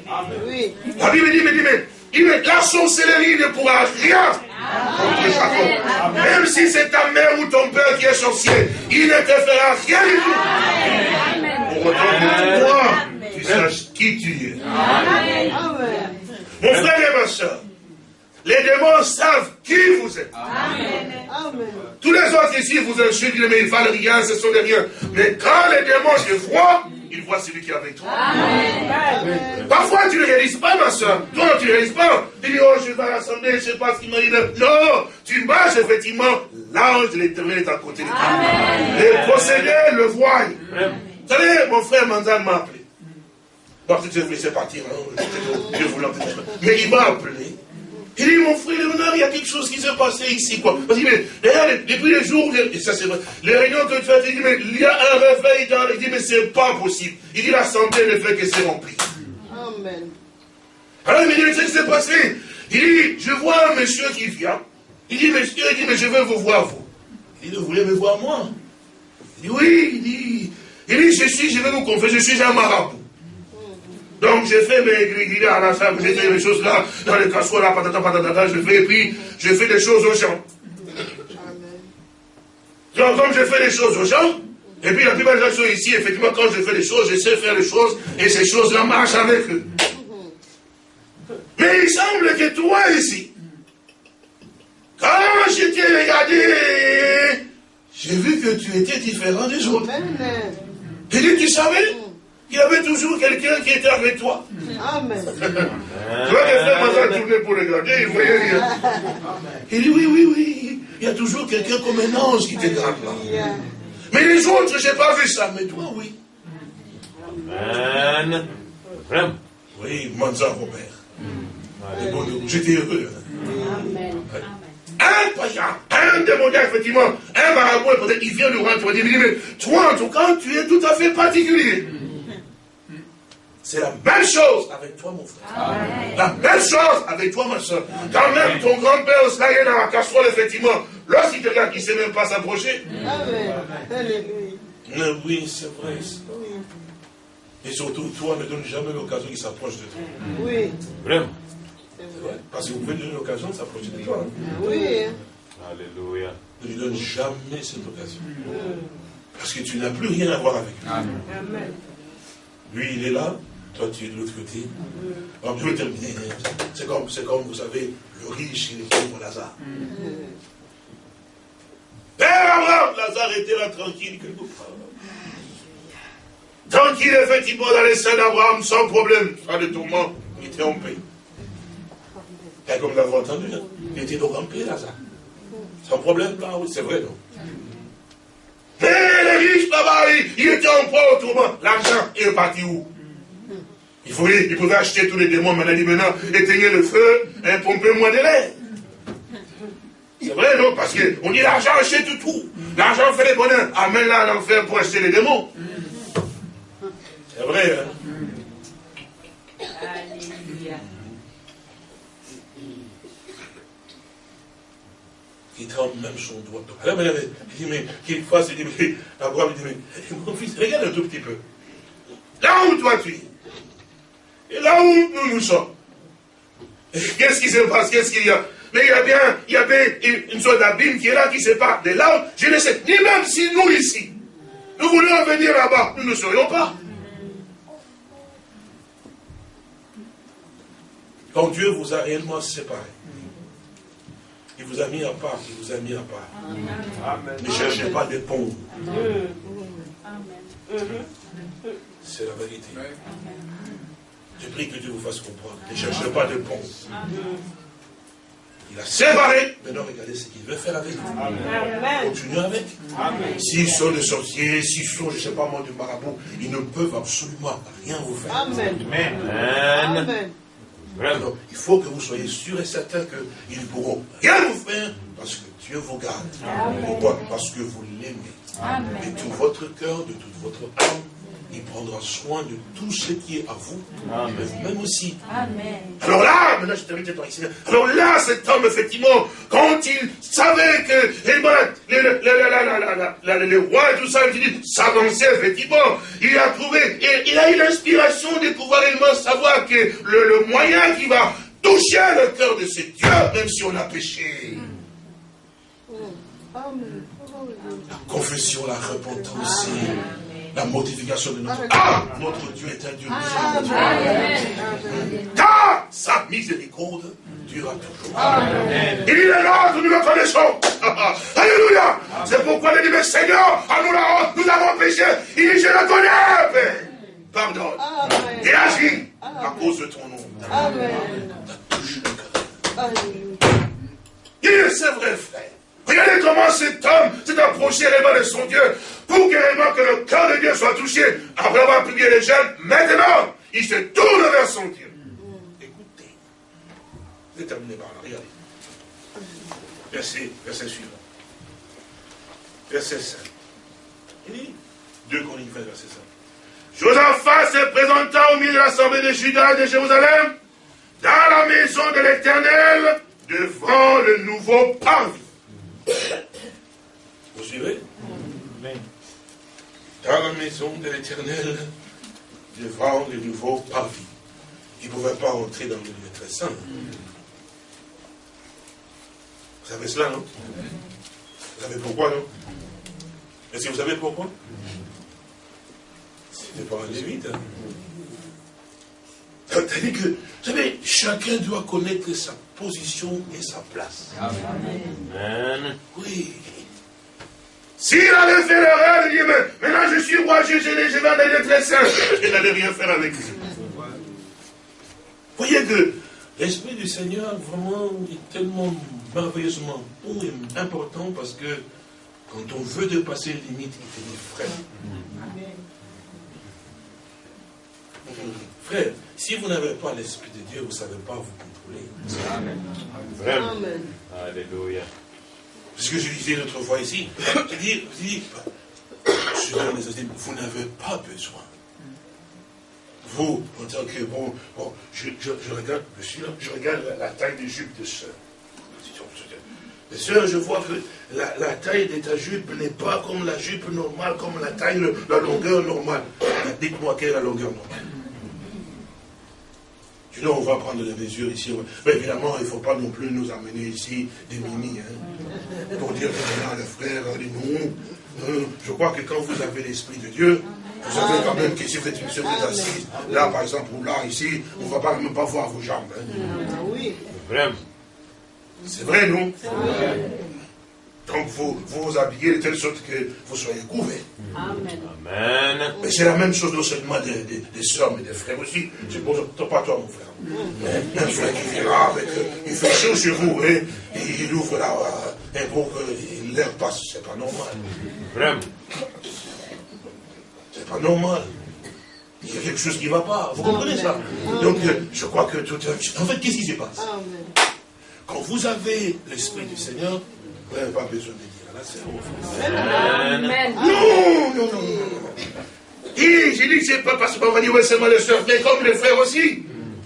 Amen. La Bible dit, mais, dit, mais, il la sorcellerie ne pourra rien contre Jacob. Même si c'est ta mère ou ton père qui est sorcier, il ne te fera rien du tout. Autant que toi, tu saches qui tu es. Mon frère et ma soeur, les démons savent qui vous êtes. Amen. Tous les autres ici vous insultent, mais ils ne valent rien, ce sont des riens. Mais quand les démons se voient, ils voient celui qui est avec toi. Amen. Parfois, tu ne réalises pas, ma soeur. Toi, tu ne réalises pas. Tu dis, oh, je vais à l'assemblée, je ne sais pas ce qu'il m'a dit. Non, tu marches, effectivement. L'ange de l'éternel est à côté de toi. Les possédés le voient. Savez, mon frère Manzan m'a appelé. Bon, je vais laisser partir. Hein. Mais il m'a appelé. Il dit, mon frère Léonard, il y a quelque chose qui s'est passé ici, quoi. Parce que, mais, depuis les jours, et ça c'est vrai, les réunions que tu fais, il dit, mais il y a un réveil dans, il dit, mais c'est pas possible. Il dit, la santé ne fait que c'est rempli. Amen. Alors, il me dit, ce qui s'est passé? Il dit, je vois un monsieur qui vient. Il dit, monsieur, il dit, mais je veux vous voir, vous. Il dit, vous voulez me voir, moi? Il dit, oui, il dit, il dit, je suis, je vais vous confesser, je suis un marabout. Donc j'ai fait mes gris à la salle, j'ai fait mes choses là, dans les casseroles, là, patata, patata, je fais, et puis je fais des choses aux gens. Donc comme je fais des choses aux gens, et puis la plupart des gens ici, effectivement, quand je fais des choses, je sais faire des choses, et ces choses-là marchent avec eux. Mais il semble que toi ici, quand je t'ai regardé, j'ai vu que tu étais différent des autres. Et dit, tu savais il y avait toujours quelqu'un qui était avec toi. Amen. tu vois, les frères tourné pour regarder, il ne voyait rien. Il dit, oui, oui, oui, il y a toujours quelqu'un comme un ange qui te garde là. Mais les autres, je n'ai pas vu ça, mais toi, oui. Amen. Oui, Manza Robert. J'étais heureux. Amen. Un un démoniaque, effectivement, un marabout, il vient nous rendre, il dit, mais toi, en tout cas, tu es tout à fait particulier. C'est la même chose avec toi, mon frère. La même chose avec toi, ma soeur. Quand même ton grand-père se est dans la casserole, effectivement, lorsqu'il te regarde, il ne sait même pas s'approcher. Oui, c'est vrai. Et surtout, toi, ne donne jamais l'occasion qu'il s'approche de toi. Oui. Vraiment. Parce que vous pouvez donner l'occasion de s'approcher de toi. Hein. Oui. Alléluia. Ne lui donne jamais cette occasion. Parce que tu n'as plus rien à voir avec lui. Amen. Lui, il est là, toi, tu es de l'autre côté. Alors, je vais terminer. C'est comme, comme, vous savez, le riche et le pauvre Lazare. Père Abraham, Lazare était là tranquille quelque part. Tranquille, effectivement, dans les seins d'Abraham, sans problème. Pas de tourment, il était en paix. Et comme nous l'avons entendu, hein, il était donc en paix, Lazare. Sans problème, là, oui, c'est vrai, non Mais les riches, là-bas, il, était en proie au tourment. L'argent est parti où? Il, faut, il pouvait acheter tous les démons, mais il a dit maintenant, éteignez le feu, et pompez-moi de l'air. C'est vrai, non Parce qu'on dit l'argent achète tout. L'argent fait les bonheurs. Amène-la à l'enfer pour acheter les démons. C'est vrai, hein Alléluia. Il tremble même son doigt. il dit, mais qu'il fasse, il dit, mais Abraham dit, mais mon fils, regarde un tout petit peu. Là où toi tu es, et là où nous nous sommes, qu'est-ce qui se passe? Qu'est-ce qu'il y a? Mais il y a bien, il y a une, sorte d'abîme qui est là, qui sépare de là où, je ne sais, ni même si nous ici, nous voulions venir là-bas, nous ne serions pas. Quand Dieu vous a réellement séparé, il vous a mis à part, il vous a mis à part. Ne cherchez pas des ponts. C'est la vérité. Je prie que Dieu vous fasse comprendre. Ne cherchez pas de ponts. Il a séparé. Maintenant, regardez ce qu'il veut faire avec vous. Continuez avec. S'ils sont des sorciers, s'ils sont, je ne sais pas moi, du marabout, ils ne peuvent absolument rien vous faire. Amen. Amen. Alors, il faut que vous soyez sûr et certain qu'ils ne pourront rien vous faire parce que Dieu vous garde. Pourquoi? Parce que vous l'aimez. De tout votre cœur, de toute votre âme, il prendra soin de tout ce qui est à vous, même aussi. Alors là, maintenant je termine cette ici. Alors là, cet homme, effectivement, quand il savait que les, rois et tout ça, il s'avançaient, effectivement, il a trouvé, il, a eu l'inspiration de pouvoir réellement savoir que le, moyen qui va toucher le cœur de ce Dieu, même si on a péché. La confession, la repentance la mortification de notre Ah Notre Dieu est un Dieu miséricordieux. Car sa miséricorde durera toujours. Amen. Il est là, nous le connaissons. [LAUGHS] Alléluia. C'est pourquoi il dit, mais Seigneur, à nous, la nous avons péché. Il dit, je le connais, Père. Pardonne. Et agis à cause de ton nom. Amen. Il est, c'est vrai, frère. Regardez comment cet homme s'est approché réellement de son Dieu pour que, réellement que le cœur de Dieu soit touché après avoir publié les jeunes. Maintenant, il se tourne vers son Dieu. Écoutez. C'est terminé par là, regardez. Verset, verset suivant. Verset 5. Il dit, 2 Corinthiens, verset 5. Josaphat se présenta au milieu de l'assemblée de Judas et de Jérusalem, dans la maison de l'Éternel, devant le nouveau parvis vous suivez? Dans la maison de l'éternel, devant le nouveau parvis. Il ne pouvait pas entrer dans le lieu très saint. Vous savez cela, non? Vous savez pourquoi, non? Est-ce que vous savez pourquoi? C'était pas un lévite. Hein? C'est-à-dire que, vous savez, chacun doit connaître sa position et sa place. Amen. Oui. S'il avait fait l'erreur il dit, mais maintenant je suis roi, je, je, je vais aller très saint, il n'allait rien faire avec lui. Vous voyez que l'Esprit du Seigneur vraiment est tellement merveilleusement bon et important parce que quand on veut dépasser les limites, il fait des frères. Frère, si vous n'avez pas l'Esprit de Dieu, vous ne savez pas vous. Amen. Vraiment. Alléluia. Ce que je disais l'autre fois ici, je dis, je dis, vous n'avez pas besoin. Vous, en tant que bon, bon je, je, regarde, je, suis là, je regarde la, taille des jupes de. Les sœurs, je vois que la, la taille de ta jupe n'est pas comme la jupe normale, comme la taille, la longueur normale. Dites-moi quelle est la longueur normale. Sinon, on va prendre les mesures ici. Mais évidemment, il ne faut pas non plus nous amener ici des mini. Hein, pour dire que le frère, non. Je crois que quand vous avez l'Esprit de Dieu, vous savez quand même que si vous êtes, vous êtes assis, là par exemple, ou là, ici, on ne va pas, même pas voir vos jambes. Hein. Ah. C'est vrai, non? Donc vous vous, habillez de telle sorte que vous soyez couverts. Amen. Mais c'est la même chose non seulement des, des, des soeurs, mais des frères aussi. C'est pour pas toi, mon frère. un frère qui vient avec, il fait chaud chez vous, hein, et il ouvre là, et pour que l'air passe, c'est pas normal. Vraiment. C'est pas normal. Il y a quelque chose qui ne va pas. Vous comprenez ça? Donc, je crois que tout. En fait, qu'est-ce qui se passe? Quand vous avez l'Esprit du Seigneur, vous n'avez pas besoin de dire à la sœur. Amen. Non, non, non, non. Et j'ai dit que c'est pas parce qu'on va dire, ouais, c'est moi le soeur, mais comme les frères aussi.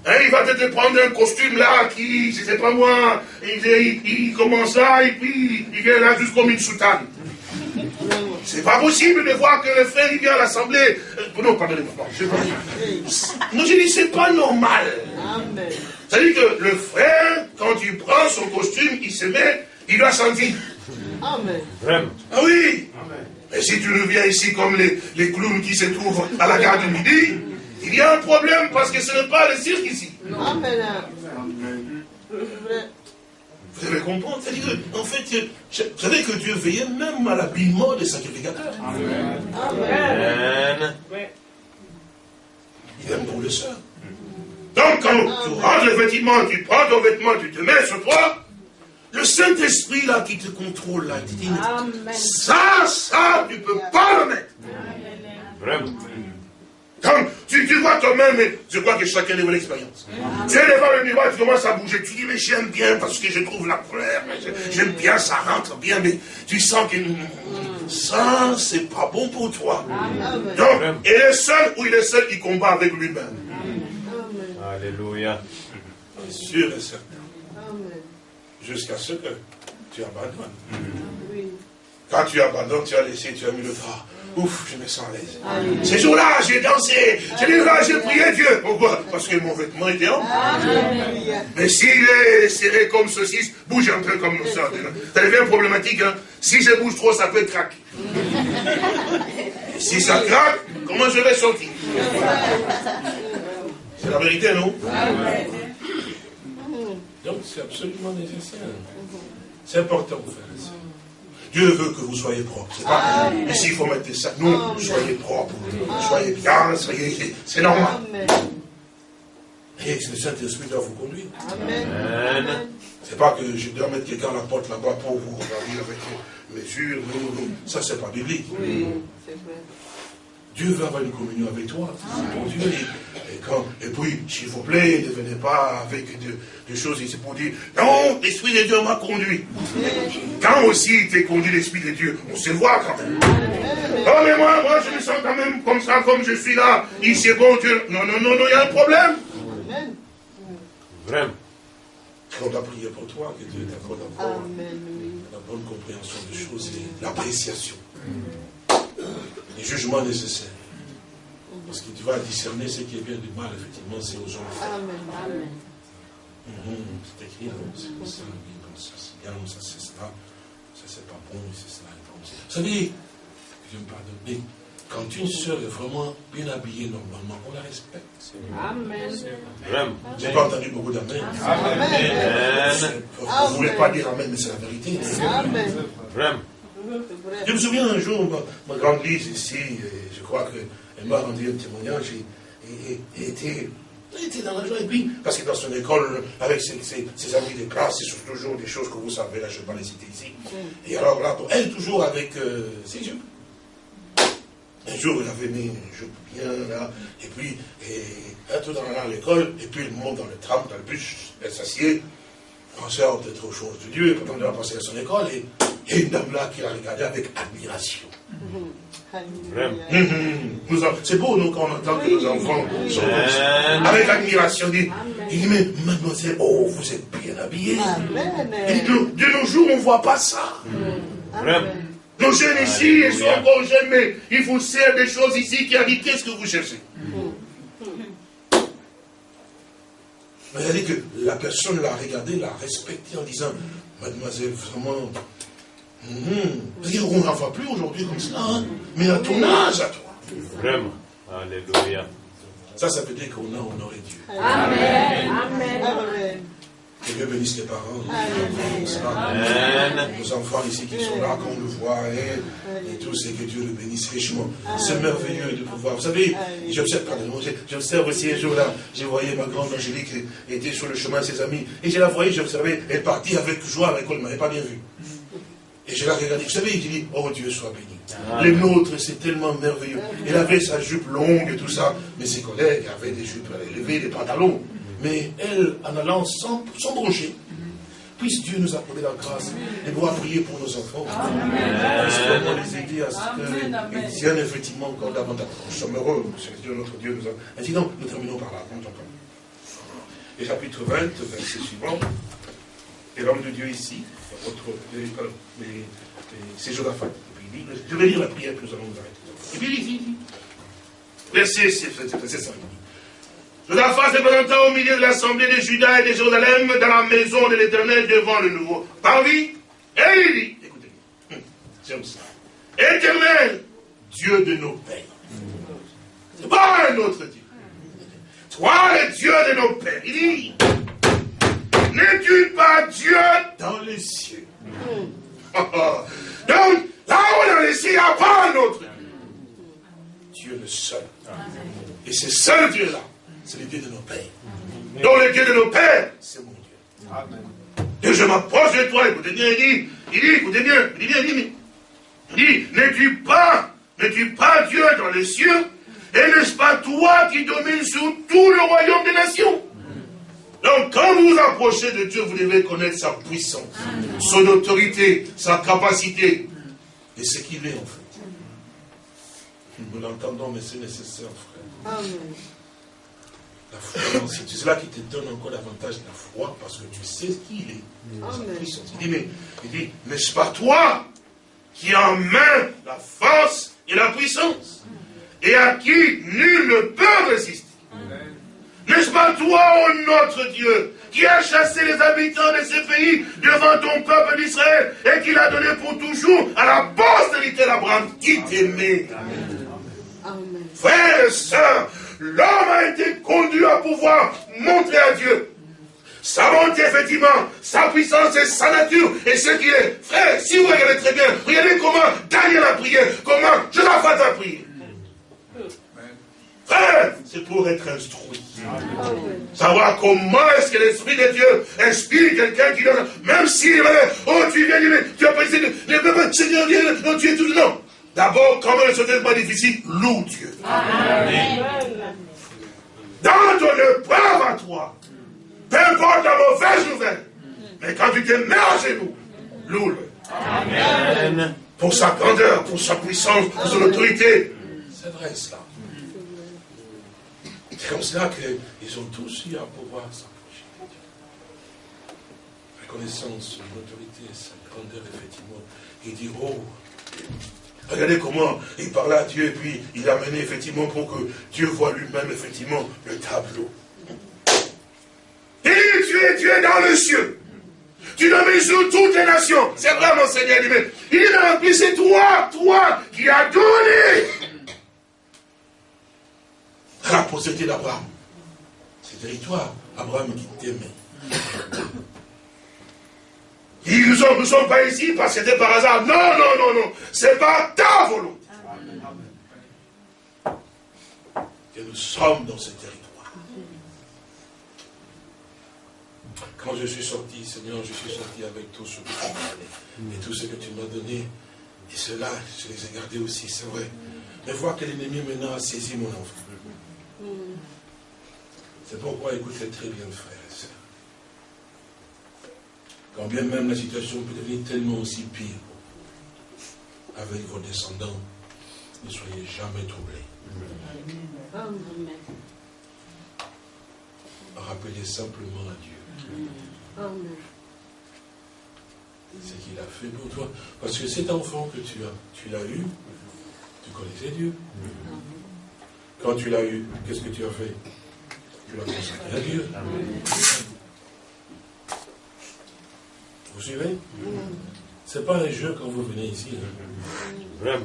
Hein, il va peut-être prendre un costume là qui, je ne sais pas moi, il, il, commence là et puis il vient là juste comme une soutane. C'est pas possible de voir que le frère il vient à l'assemblée. Euh, non, pardonnez-moi. Non, je dis c'est pas normal. C'est-à-dire que le frère, quand il prend son costume, il se met il doit sentir. Amen. Vraiment. Ah oui. Amen. Et si tu reviens ici comme les, les clowns qui se trouvent à la gare du Midi, il y a un problème parce que ce n'est pas le cirque ici. Amen. Vous allez comprendre C'est-à-dire en fait, vous savez que Dieu veillait même à l'habillement des sacrificateurs. Amen. Amen. Il aime pour le seul. Donc quand tu ranges le vêtement, tu prends ton vêtement, tu te mets sur toi, le Saint-Esprit là qui te contrôle là, il te dit, ça, ça, tu ne peux pas le mettre. Vraiment. Donc, tu, tu vois toi-même, je crois que chacun a l'expérience. Tu es devant le miroir, tu commences à bouger. Tu dis, mais j'aime bien parce que je trouve la couleur. J'aime bien, ça rentre bien, mais tu sens que ça, c'est pas bon pour toi. Donc, il est seul ou il est seul, il combat avec lui-même. Alléluia. Sûr et certain. Jusqu'à ce que tu abandonnes. Quand tu abandonnes, tu as laissé, tu as mis le drap. Ouf, je me sens à l'aise. Ces jours-là, j'ai dansé, j'ai j'ai prié Dieu. Pourquoi? Parce que mon vêtement était en. Mais s'il est serré comme saucisse, bouge un peu comme ça. Ça devient problématique. Hein? Si je bouge trop, ça peut craquer. si ça craque, comment je vais sortir? C'est la vérité, non? Donc c'est absolument nécessaire. C'est important, frère. Dieu veut que vous soyez propres. C'est pas ici il faut mettre ça. Non, soyez propres. Soyez bien, soyez. C'est normal. Et le Saint-Esprit doit vous conduire. Amen. C'est pas que je dois mettre quelqu'un à la porte là-bas pour vous regarder avec mesure. Non, non, ça c'est pas biblique. Oui, c'est vrai. Dieu veut avoir une communion avec toi. Bon Dieu. Et, quand, et puis, s'il vous plaît, ne venez pas avec des choses ici pour dire, non, l'Esprit de Dieu m'a conduit. Quand aussi il t'est conduit l'Esprit de Dieu, on se voit quand même. Oh, mais moi, moi, je me sens quand même comme ça, comme je suis là. Ici, bon Dieu. Non, non, non, non, il y a un problème. Vraiment. On doit prier pour toi, que Dieu t'accorde la bonne compréhension des choses et l'appréciation les jugements nécessaires. Parce que tu vas discerner ce qui est bien du mal, effectivement, c'est aux gens. Amen. Amen. Mhm, c'est écrit, c'est comme ça, ça c'est bien, ça c'est cela, ça c'est pas bon, c'est cela. Vous savez, je me pardonne, mais quand une sœur est vraiment bien habillée normalement, on la respecte. Amen. J'ai pas entendu beaucoup d'amen. Amen. Vous ne voulez pas dire amen, mais c'est la vérité. Amen. Je me souviens un jour, ma, grande lise ici, je crois qu'elle m'a rendu un témoignage, et, était, était dans la joie. Et puis, parce que dans son école, avec ses, amis de classe, c'est toujours des choses que vous savez, là, je ne vais pas les citer ici. Mm. Et alors là, elle, toujours avec euh, ses jupes. Un jour, elle avait mis une jupe bien là, et puis, elle tout dans l'école, et puis elle monte dans le tram, dans le bus, elle s'assied, pensait peut-être aux choses de Dieu, et pourtant elle va passer à son école, et il y a une dame là qui l'a regardé avec admiration. Mm-hmm. C'est beau, nous, quand on entend que nos enfants sont avec admiration. Il dit, mais mademoiselle, oh, vous êtes bien habillée. de, nos jours, on ne voit pas ça. Nos jeunes ici, ils sont encore jeunes, mais ils vous servent des choses ici qui a dit, qu'est-ce que vous cherchez Dit que la personne l'a regardé, l'a respecté en disant, mademoiselle, vraiment, Mmh. On n'en voit plus aujourd'hui comme ça, hein. mais à ton âge, à toi. Vraiment. Alléluia. Ça, ça veut dire qu'on a honoré Dieu. Amen. Amen. Que Dieu bénisse les parents. Amen. Nos enfants ici qui sont là, qu'on le voit, et, et tout, c'est que Dieu le bénisse richement. C'est merveilleux de pouvoir. Vous savez, j'observe, pardon, j'observe aussi un jour là, j'ai voyé ma grande Angélique était sur le chemin de ses amis, et je la voyais, j'observais, elle partit avec joie à l'école, elle ne m'avait pas bien vu. Et je l'ai regardé. Vous savez, il dit, oh Dieu soit béni. Les nôtres, c'est tellement merveilleux. Il avait sa jupe longue et tout ça. Mais ses collègues avaient des jupes élevées, des pantalons. Mais elle, en allant sans, sans broncher, puisse Dieu nous accorder la grâce de pouvoir prier pour nos enfants. Amen. les aider à ce qu'ils effectivement encore davantage. Nous sommes heureux, c'est Dieu, notre Dieu nous a. Ainsi donc, nous terminons par là. Et chapitre 20, verset suivant. Et l'homme de Dieu ici, c'est Josaphat. Je vais lire la prière, puis nous allons nous arrêter. Et puis il dit, verset 5. Josaphat se présenta au milieu de l'assemblée de Judas et de Jérusalem dans la maison de l'Éternel devant le nouveau parvis. Et il dit, écoutez, hum, j'aime ça. Éternel, Dieu de nos pères. C'est pas un autre Dieu. toi le Dieu de nos pères. Il dit, n'es-tu pas Dieu dans les cieux? Donc, là où dans les cieux, il n'y a pas un autre Dieu le seul. Et ce seul Dieu-là, c'est le Dieu de nos pères. Donc le Dieu de nos pères, c'est mon Dieu. Amen. Et je m'approche de toi, écoutez bien, il dit, il dit, écoutez bien, il dit bien, il dit, il dit, n'es-tu pas, n'es-tu pas Dieu dans les cieux Et n'est-ce pas toi qui domines sur tout le royaume des nations? Donc, quand vous vous approchez de Dieu, vous devez connaître sa puissance, son autorité, sa capacité, et ce qu'il est en fait. Nous l'entendons, mais c'est nécessaire, frère. Amen. La foi, c'est cela qui te donne encore davantage la foi, parce que tu sais qui il est. Il dit, mais, il dit, n'est-ce pas toi qui as en main la force et la puissance, et à qui nul ne peut résister? N'est-ce pas toi, oh notre Dieu, qui a chassé les habitants de ces pays devant ton peuple d'Israël et qui l'a donné pour toujours à la postérité d'Abraham qui t'aimait? Frères et sœurs, l'homme a été conduit à pouvoir montrer à Dieu sa bonté, effectivement, sa puissance et sa nature, et ce qui est. Frère, si vous regardez très bien, regardez comment Daniel a prié, comment Josaphat a prié. Frère, c'est pour être instruit. Savoir comment est-ce que l'Esprit de Dieu inspire quelqu'un qui donne, même si, oh, tu viens, tu pensé, ne Seigneur, non, tu es tout, non. D'abord, quand même, ce n'est pas difficile, loue Dieu. Amen. Dans ton épreuve à toi, peu importe la mauvaise nouvelle, mais quand tu te mets à genoux, loue-le. Amen. Pour sa grandeur, pour sa puissance, pour son autorité. C'est vrai cela. C'est comme cela qu'ils ont tous eu à pouvoir s'approcher de Dieu. Reconnaissance, son autorité, sa grandeur, effectivement. Il dit, oh, regardez comment il parlait à Dieu et puis il a mené effectivement pour que Dieu voit lui-même effectivement le tableau. Il dit, tu es Dieu dans le cieux. Tu domines sur toutes les nations. C'est vrai, mon Seigneur. Il dit, c'est toi, toi, qui as donné la postérité d'Abraham. C'est territoire, Abraham qui t'aimait. Ils ne nous sommes pas ici parce que c'était par hasard. Non, non, non, non. C'est pas ta volonté. Que nous sommes dans ce territoire. Quand je suis sorti, Seigneur, je suis sorti avec tout ce que tu m'as donné. Et tout ce que tu m'as donné. Et cela, je les ai gardés aussi, c'est vrai. Mais voir que l'ennemi maintenant a saisi mon enfant. C'est pourquoi écoutez très bien, sœurs. Quand bien même la situation peut devenir tellement aussi pire avec vos descendants, ne soyez jamais troublés. Rappelez simplement à Dieu. Ce qu'il a fait pour toi. Parce que cet enfant que tu as, tu l'as eu, tu connaissais Dieu. Quand tu l'as eu, qu'est-ce que tu as fait? Tu l'as consacré à Dieu. Vous suivez? Ce n'est pas un jeu quand vous venez ici. Hein.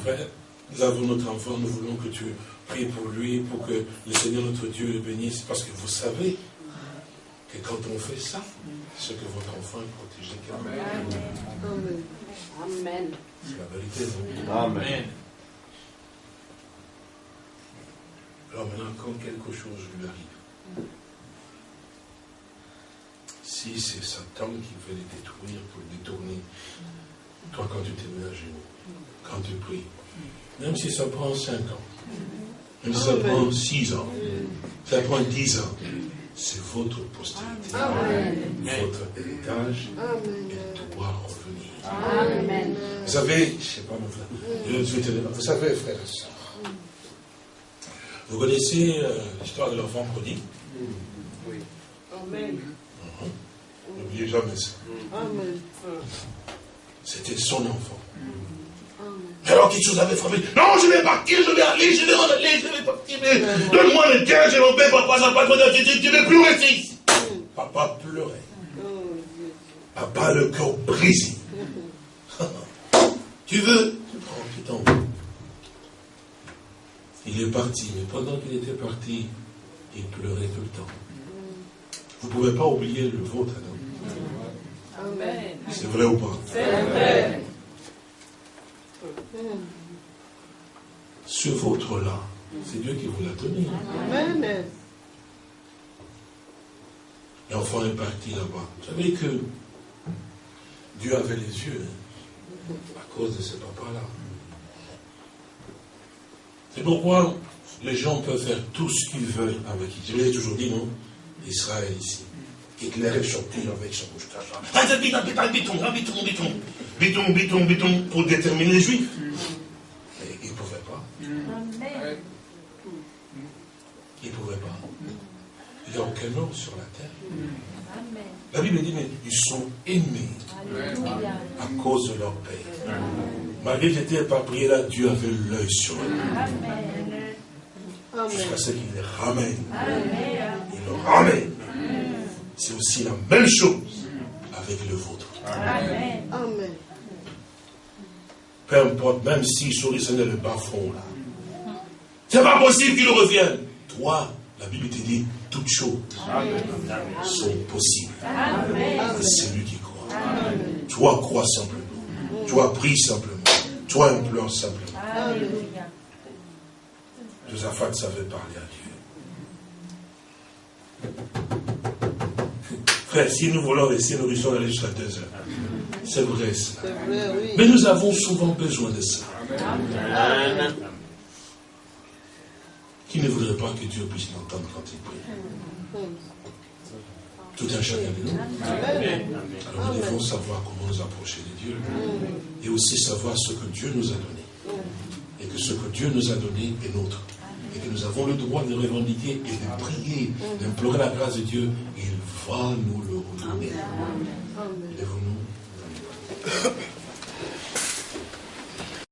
Frère, nous avons notre enfant, nous voulons que tu pries pour lui, pour que le Seigneur notre Dieu le bénisse, parce que vous savez que quand on fait ça, c'est que votre enfant est protégé. Amen. Amen. C'est la vérité. Amen. Alors maintenant, quand quelque chose lui arrive, si c'est Satan qui veut les détruire pour les détourner, toi quand tu te mets à genoux, quand tu pries, même si ça prend 5 ans, même si ça prend 6 ans, ça prend 10 ans, c'est votre postérité, votre héritage, et doit revenir. Vous savez, je ne sais pas, mon frère, vous savez, frère et soeur, vous connaissez euh, l'histoire de l'enfant prodigue? Oui. Amen. N'oubliez jamais ça. C'était son enfant. Alors quelque chose avait frappé. Non, je vais partir, je vais aller, je vais aller, je vais partir. Donne-moi le cœur, mon père, papa, ça pas tu ne veux plus rester ici. Papa pleurait. Papa le cœur brisé. [LAUGHS] tu veux? Tu prends, t'en il est parti, mais pendant qu'il était parti, il pleurait tout le temps. Vous ne pouvez pas oublier le vôtre, non Amen. C'est vrai ou pas? C'est vrai. Ce vôtre-là, c'est Dieu qui vous l'a donné. Amen. L'enfant est parti là-bas. Vous savez que Dieu avait les yeux hein, à cause de ce papa-là. C'est pourquoi les gens peuvent faire tout ce qu'ils veulent avec. Je l'ai toujours dit, non? Israël ici. Hitler est sorti avec sa bouche Ah, Biton, biton, biton, biton, biton, biton, biton, pour déterminer les juifs. Mais ils ne pouvaient pas. Ils ne pouvaient pas. Il n'y a aucun homme sur la terre. La Bible dit, mais ils sont aimés à cause de leur père. Malgré qu'ils étaient éparpillés là, Dieu avait l'œil sur eux. Jusqu'à ce qu'il les ramène. Il le ramène. C'est aussi la même chose avec le vôtre. Amen. Peu importe, même s'ils sont descendus dans le bas fond là. C'est pas possible qu'ils reviennent. Toi, la Bible te dit, toutes choses sont possibles. À celui qui croit. Toi, crois simplement. Toi, prie simplement. Toi, implore simplement. Josaphat savait parler à Dieu. Frère, si nous voulons rester, nous risquons d'aller jusqu'à deux heures. C'est vrai cela. Oui. Mais nous avons souvent besoin de ça. Amen. Qui ne voudrait pas que Dieu puisse l'entendre quand il prie? Tout un chacun de nous. Alors nous devons savoir comment nous approcher de Dieu et aussi savoir ce que Dieu nous a donné. Et que ce que Dieu nous a donné est nôtre. Et que nous avons le droit de revendiquer et de prier, d'implorer la grâce de Dieu. Il va nous le redonner. Lèvons-nous.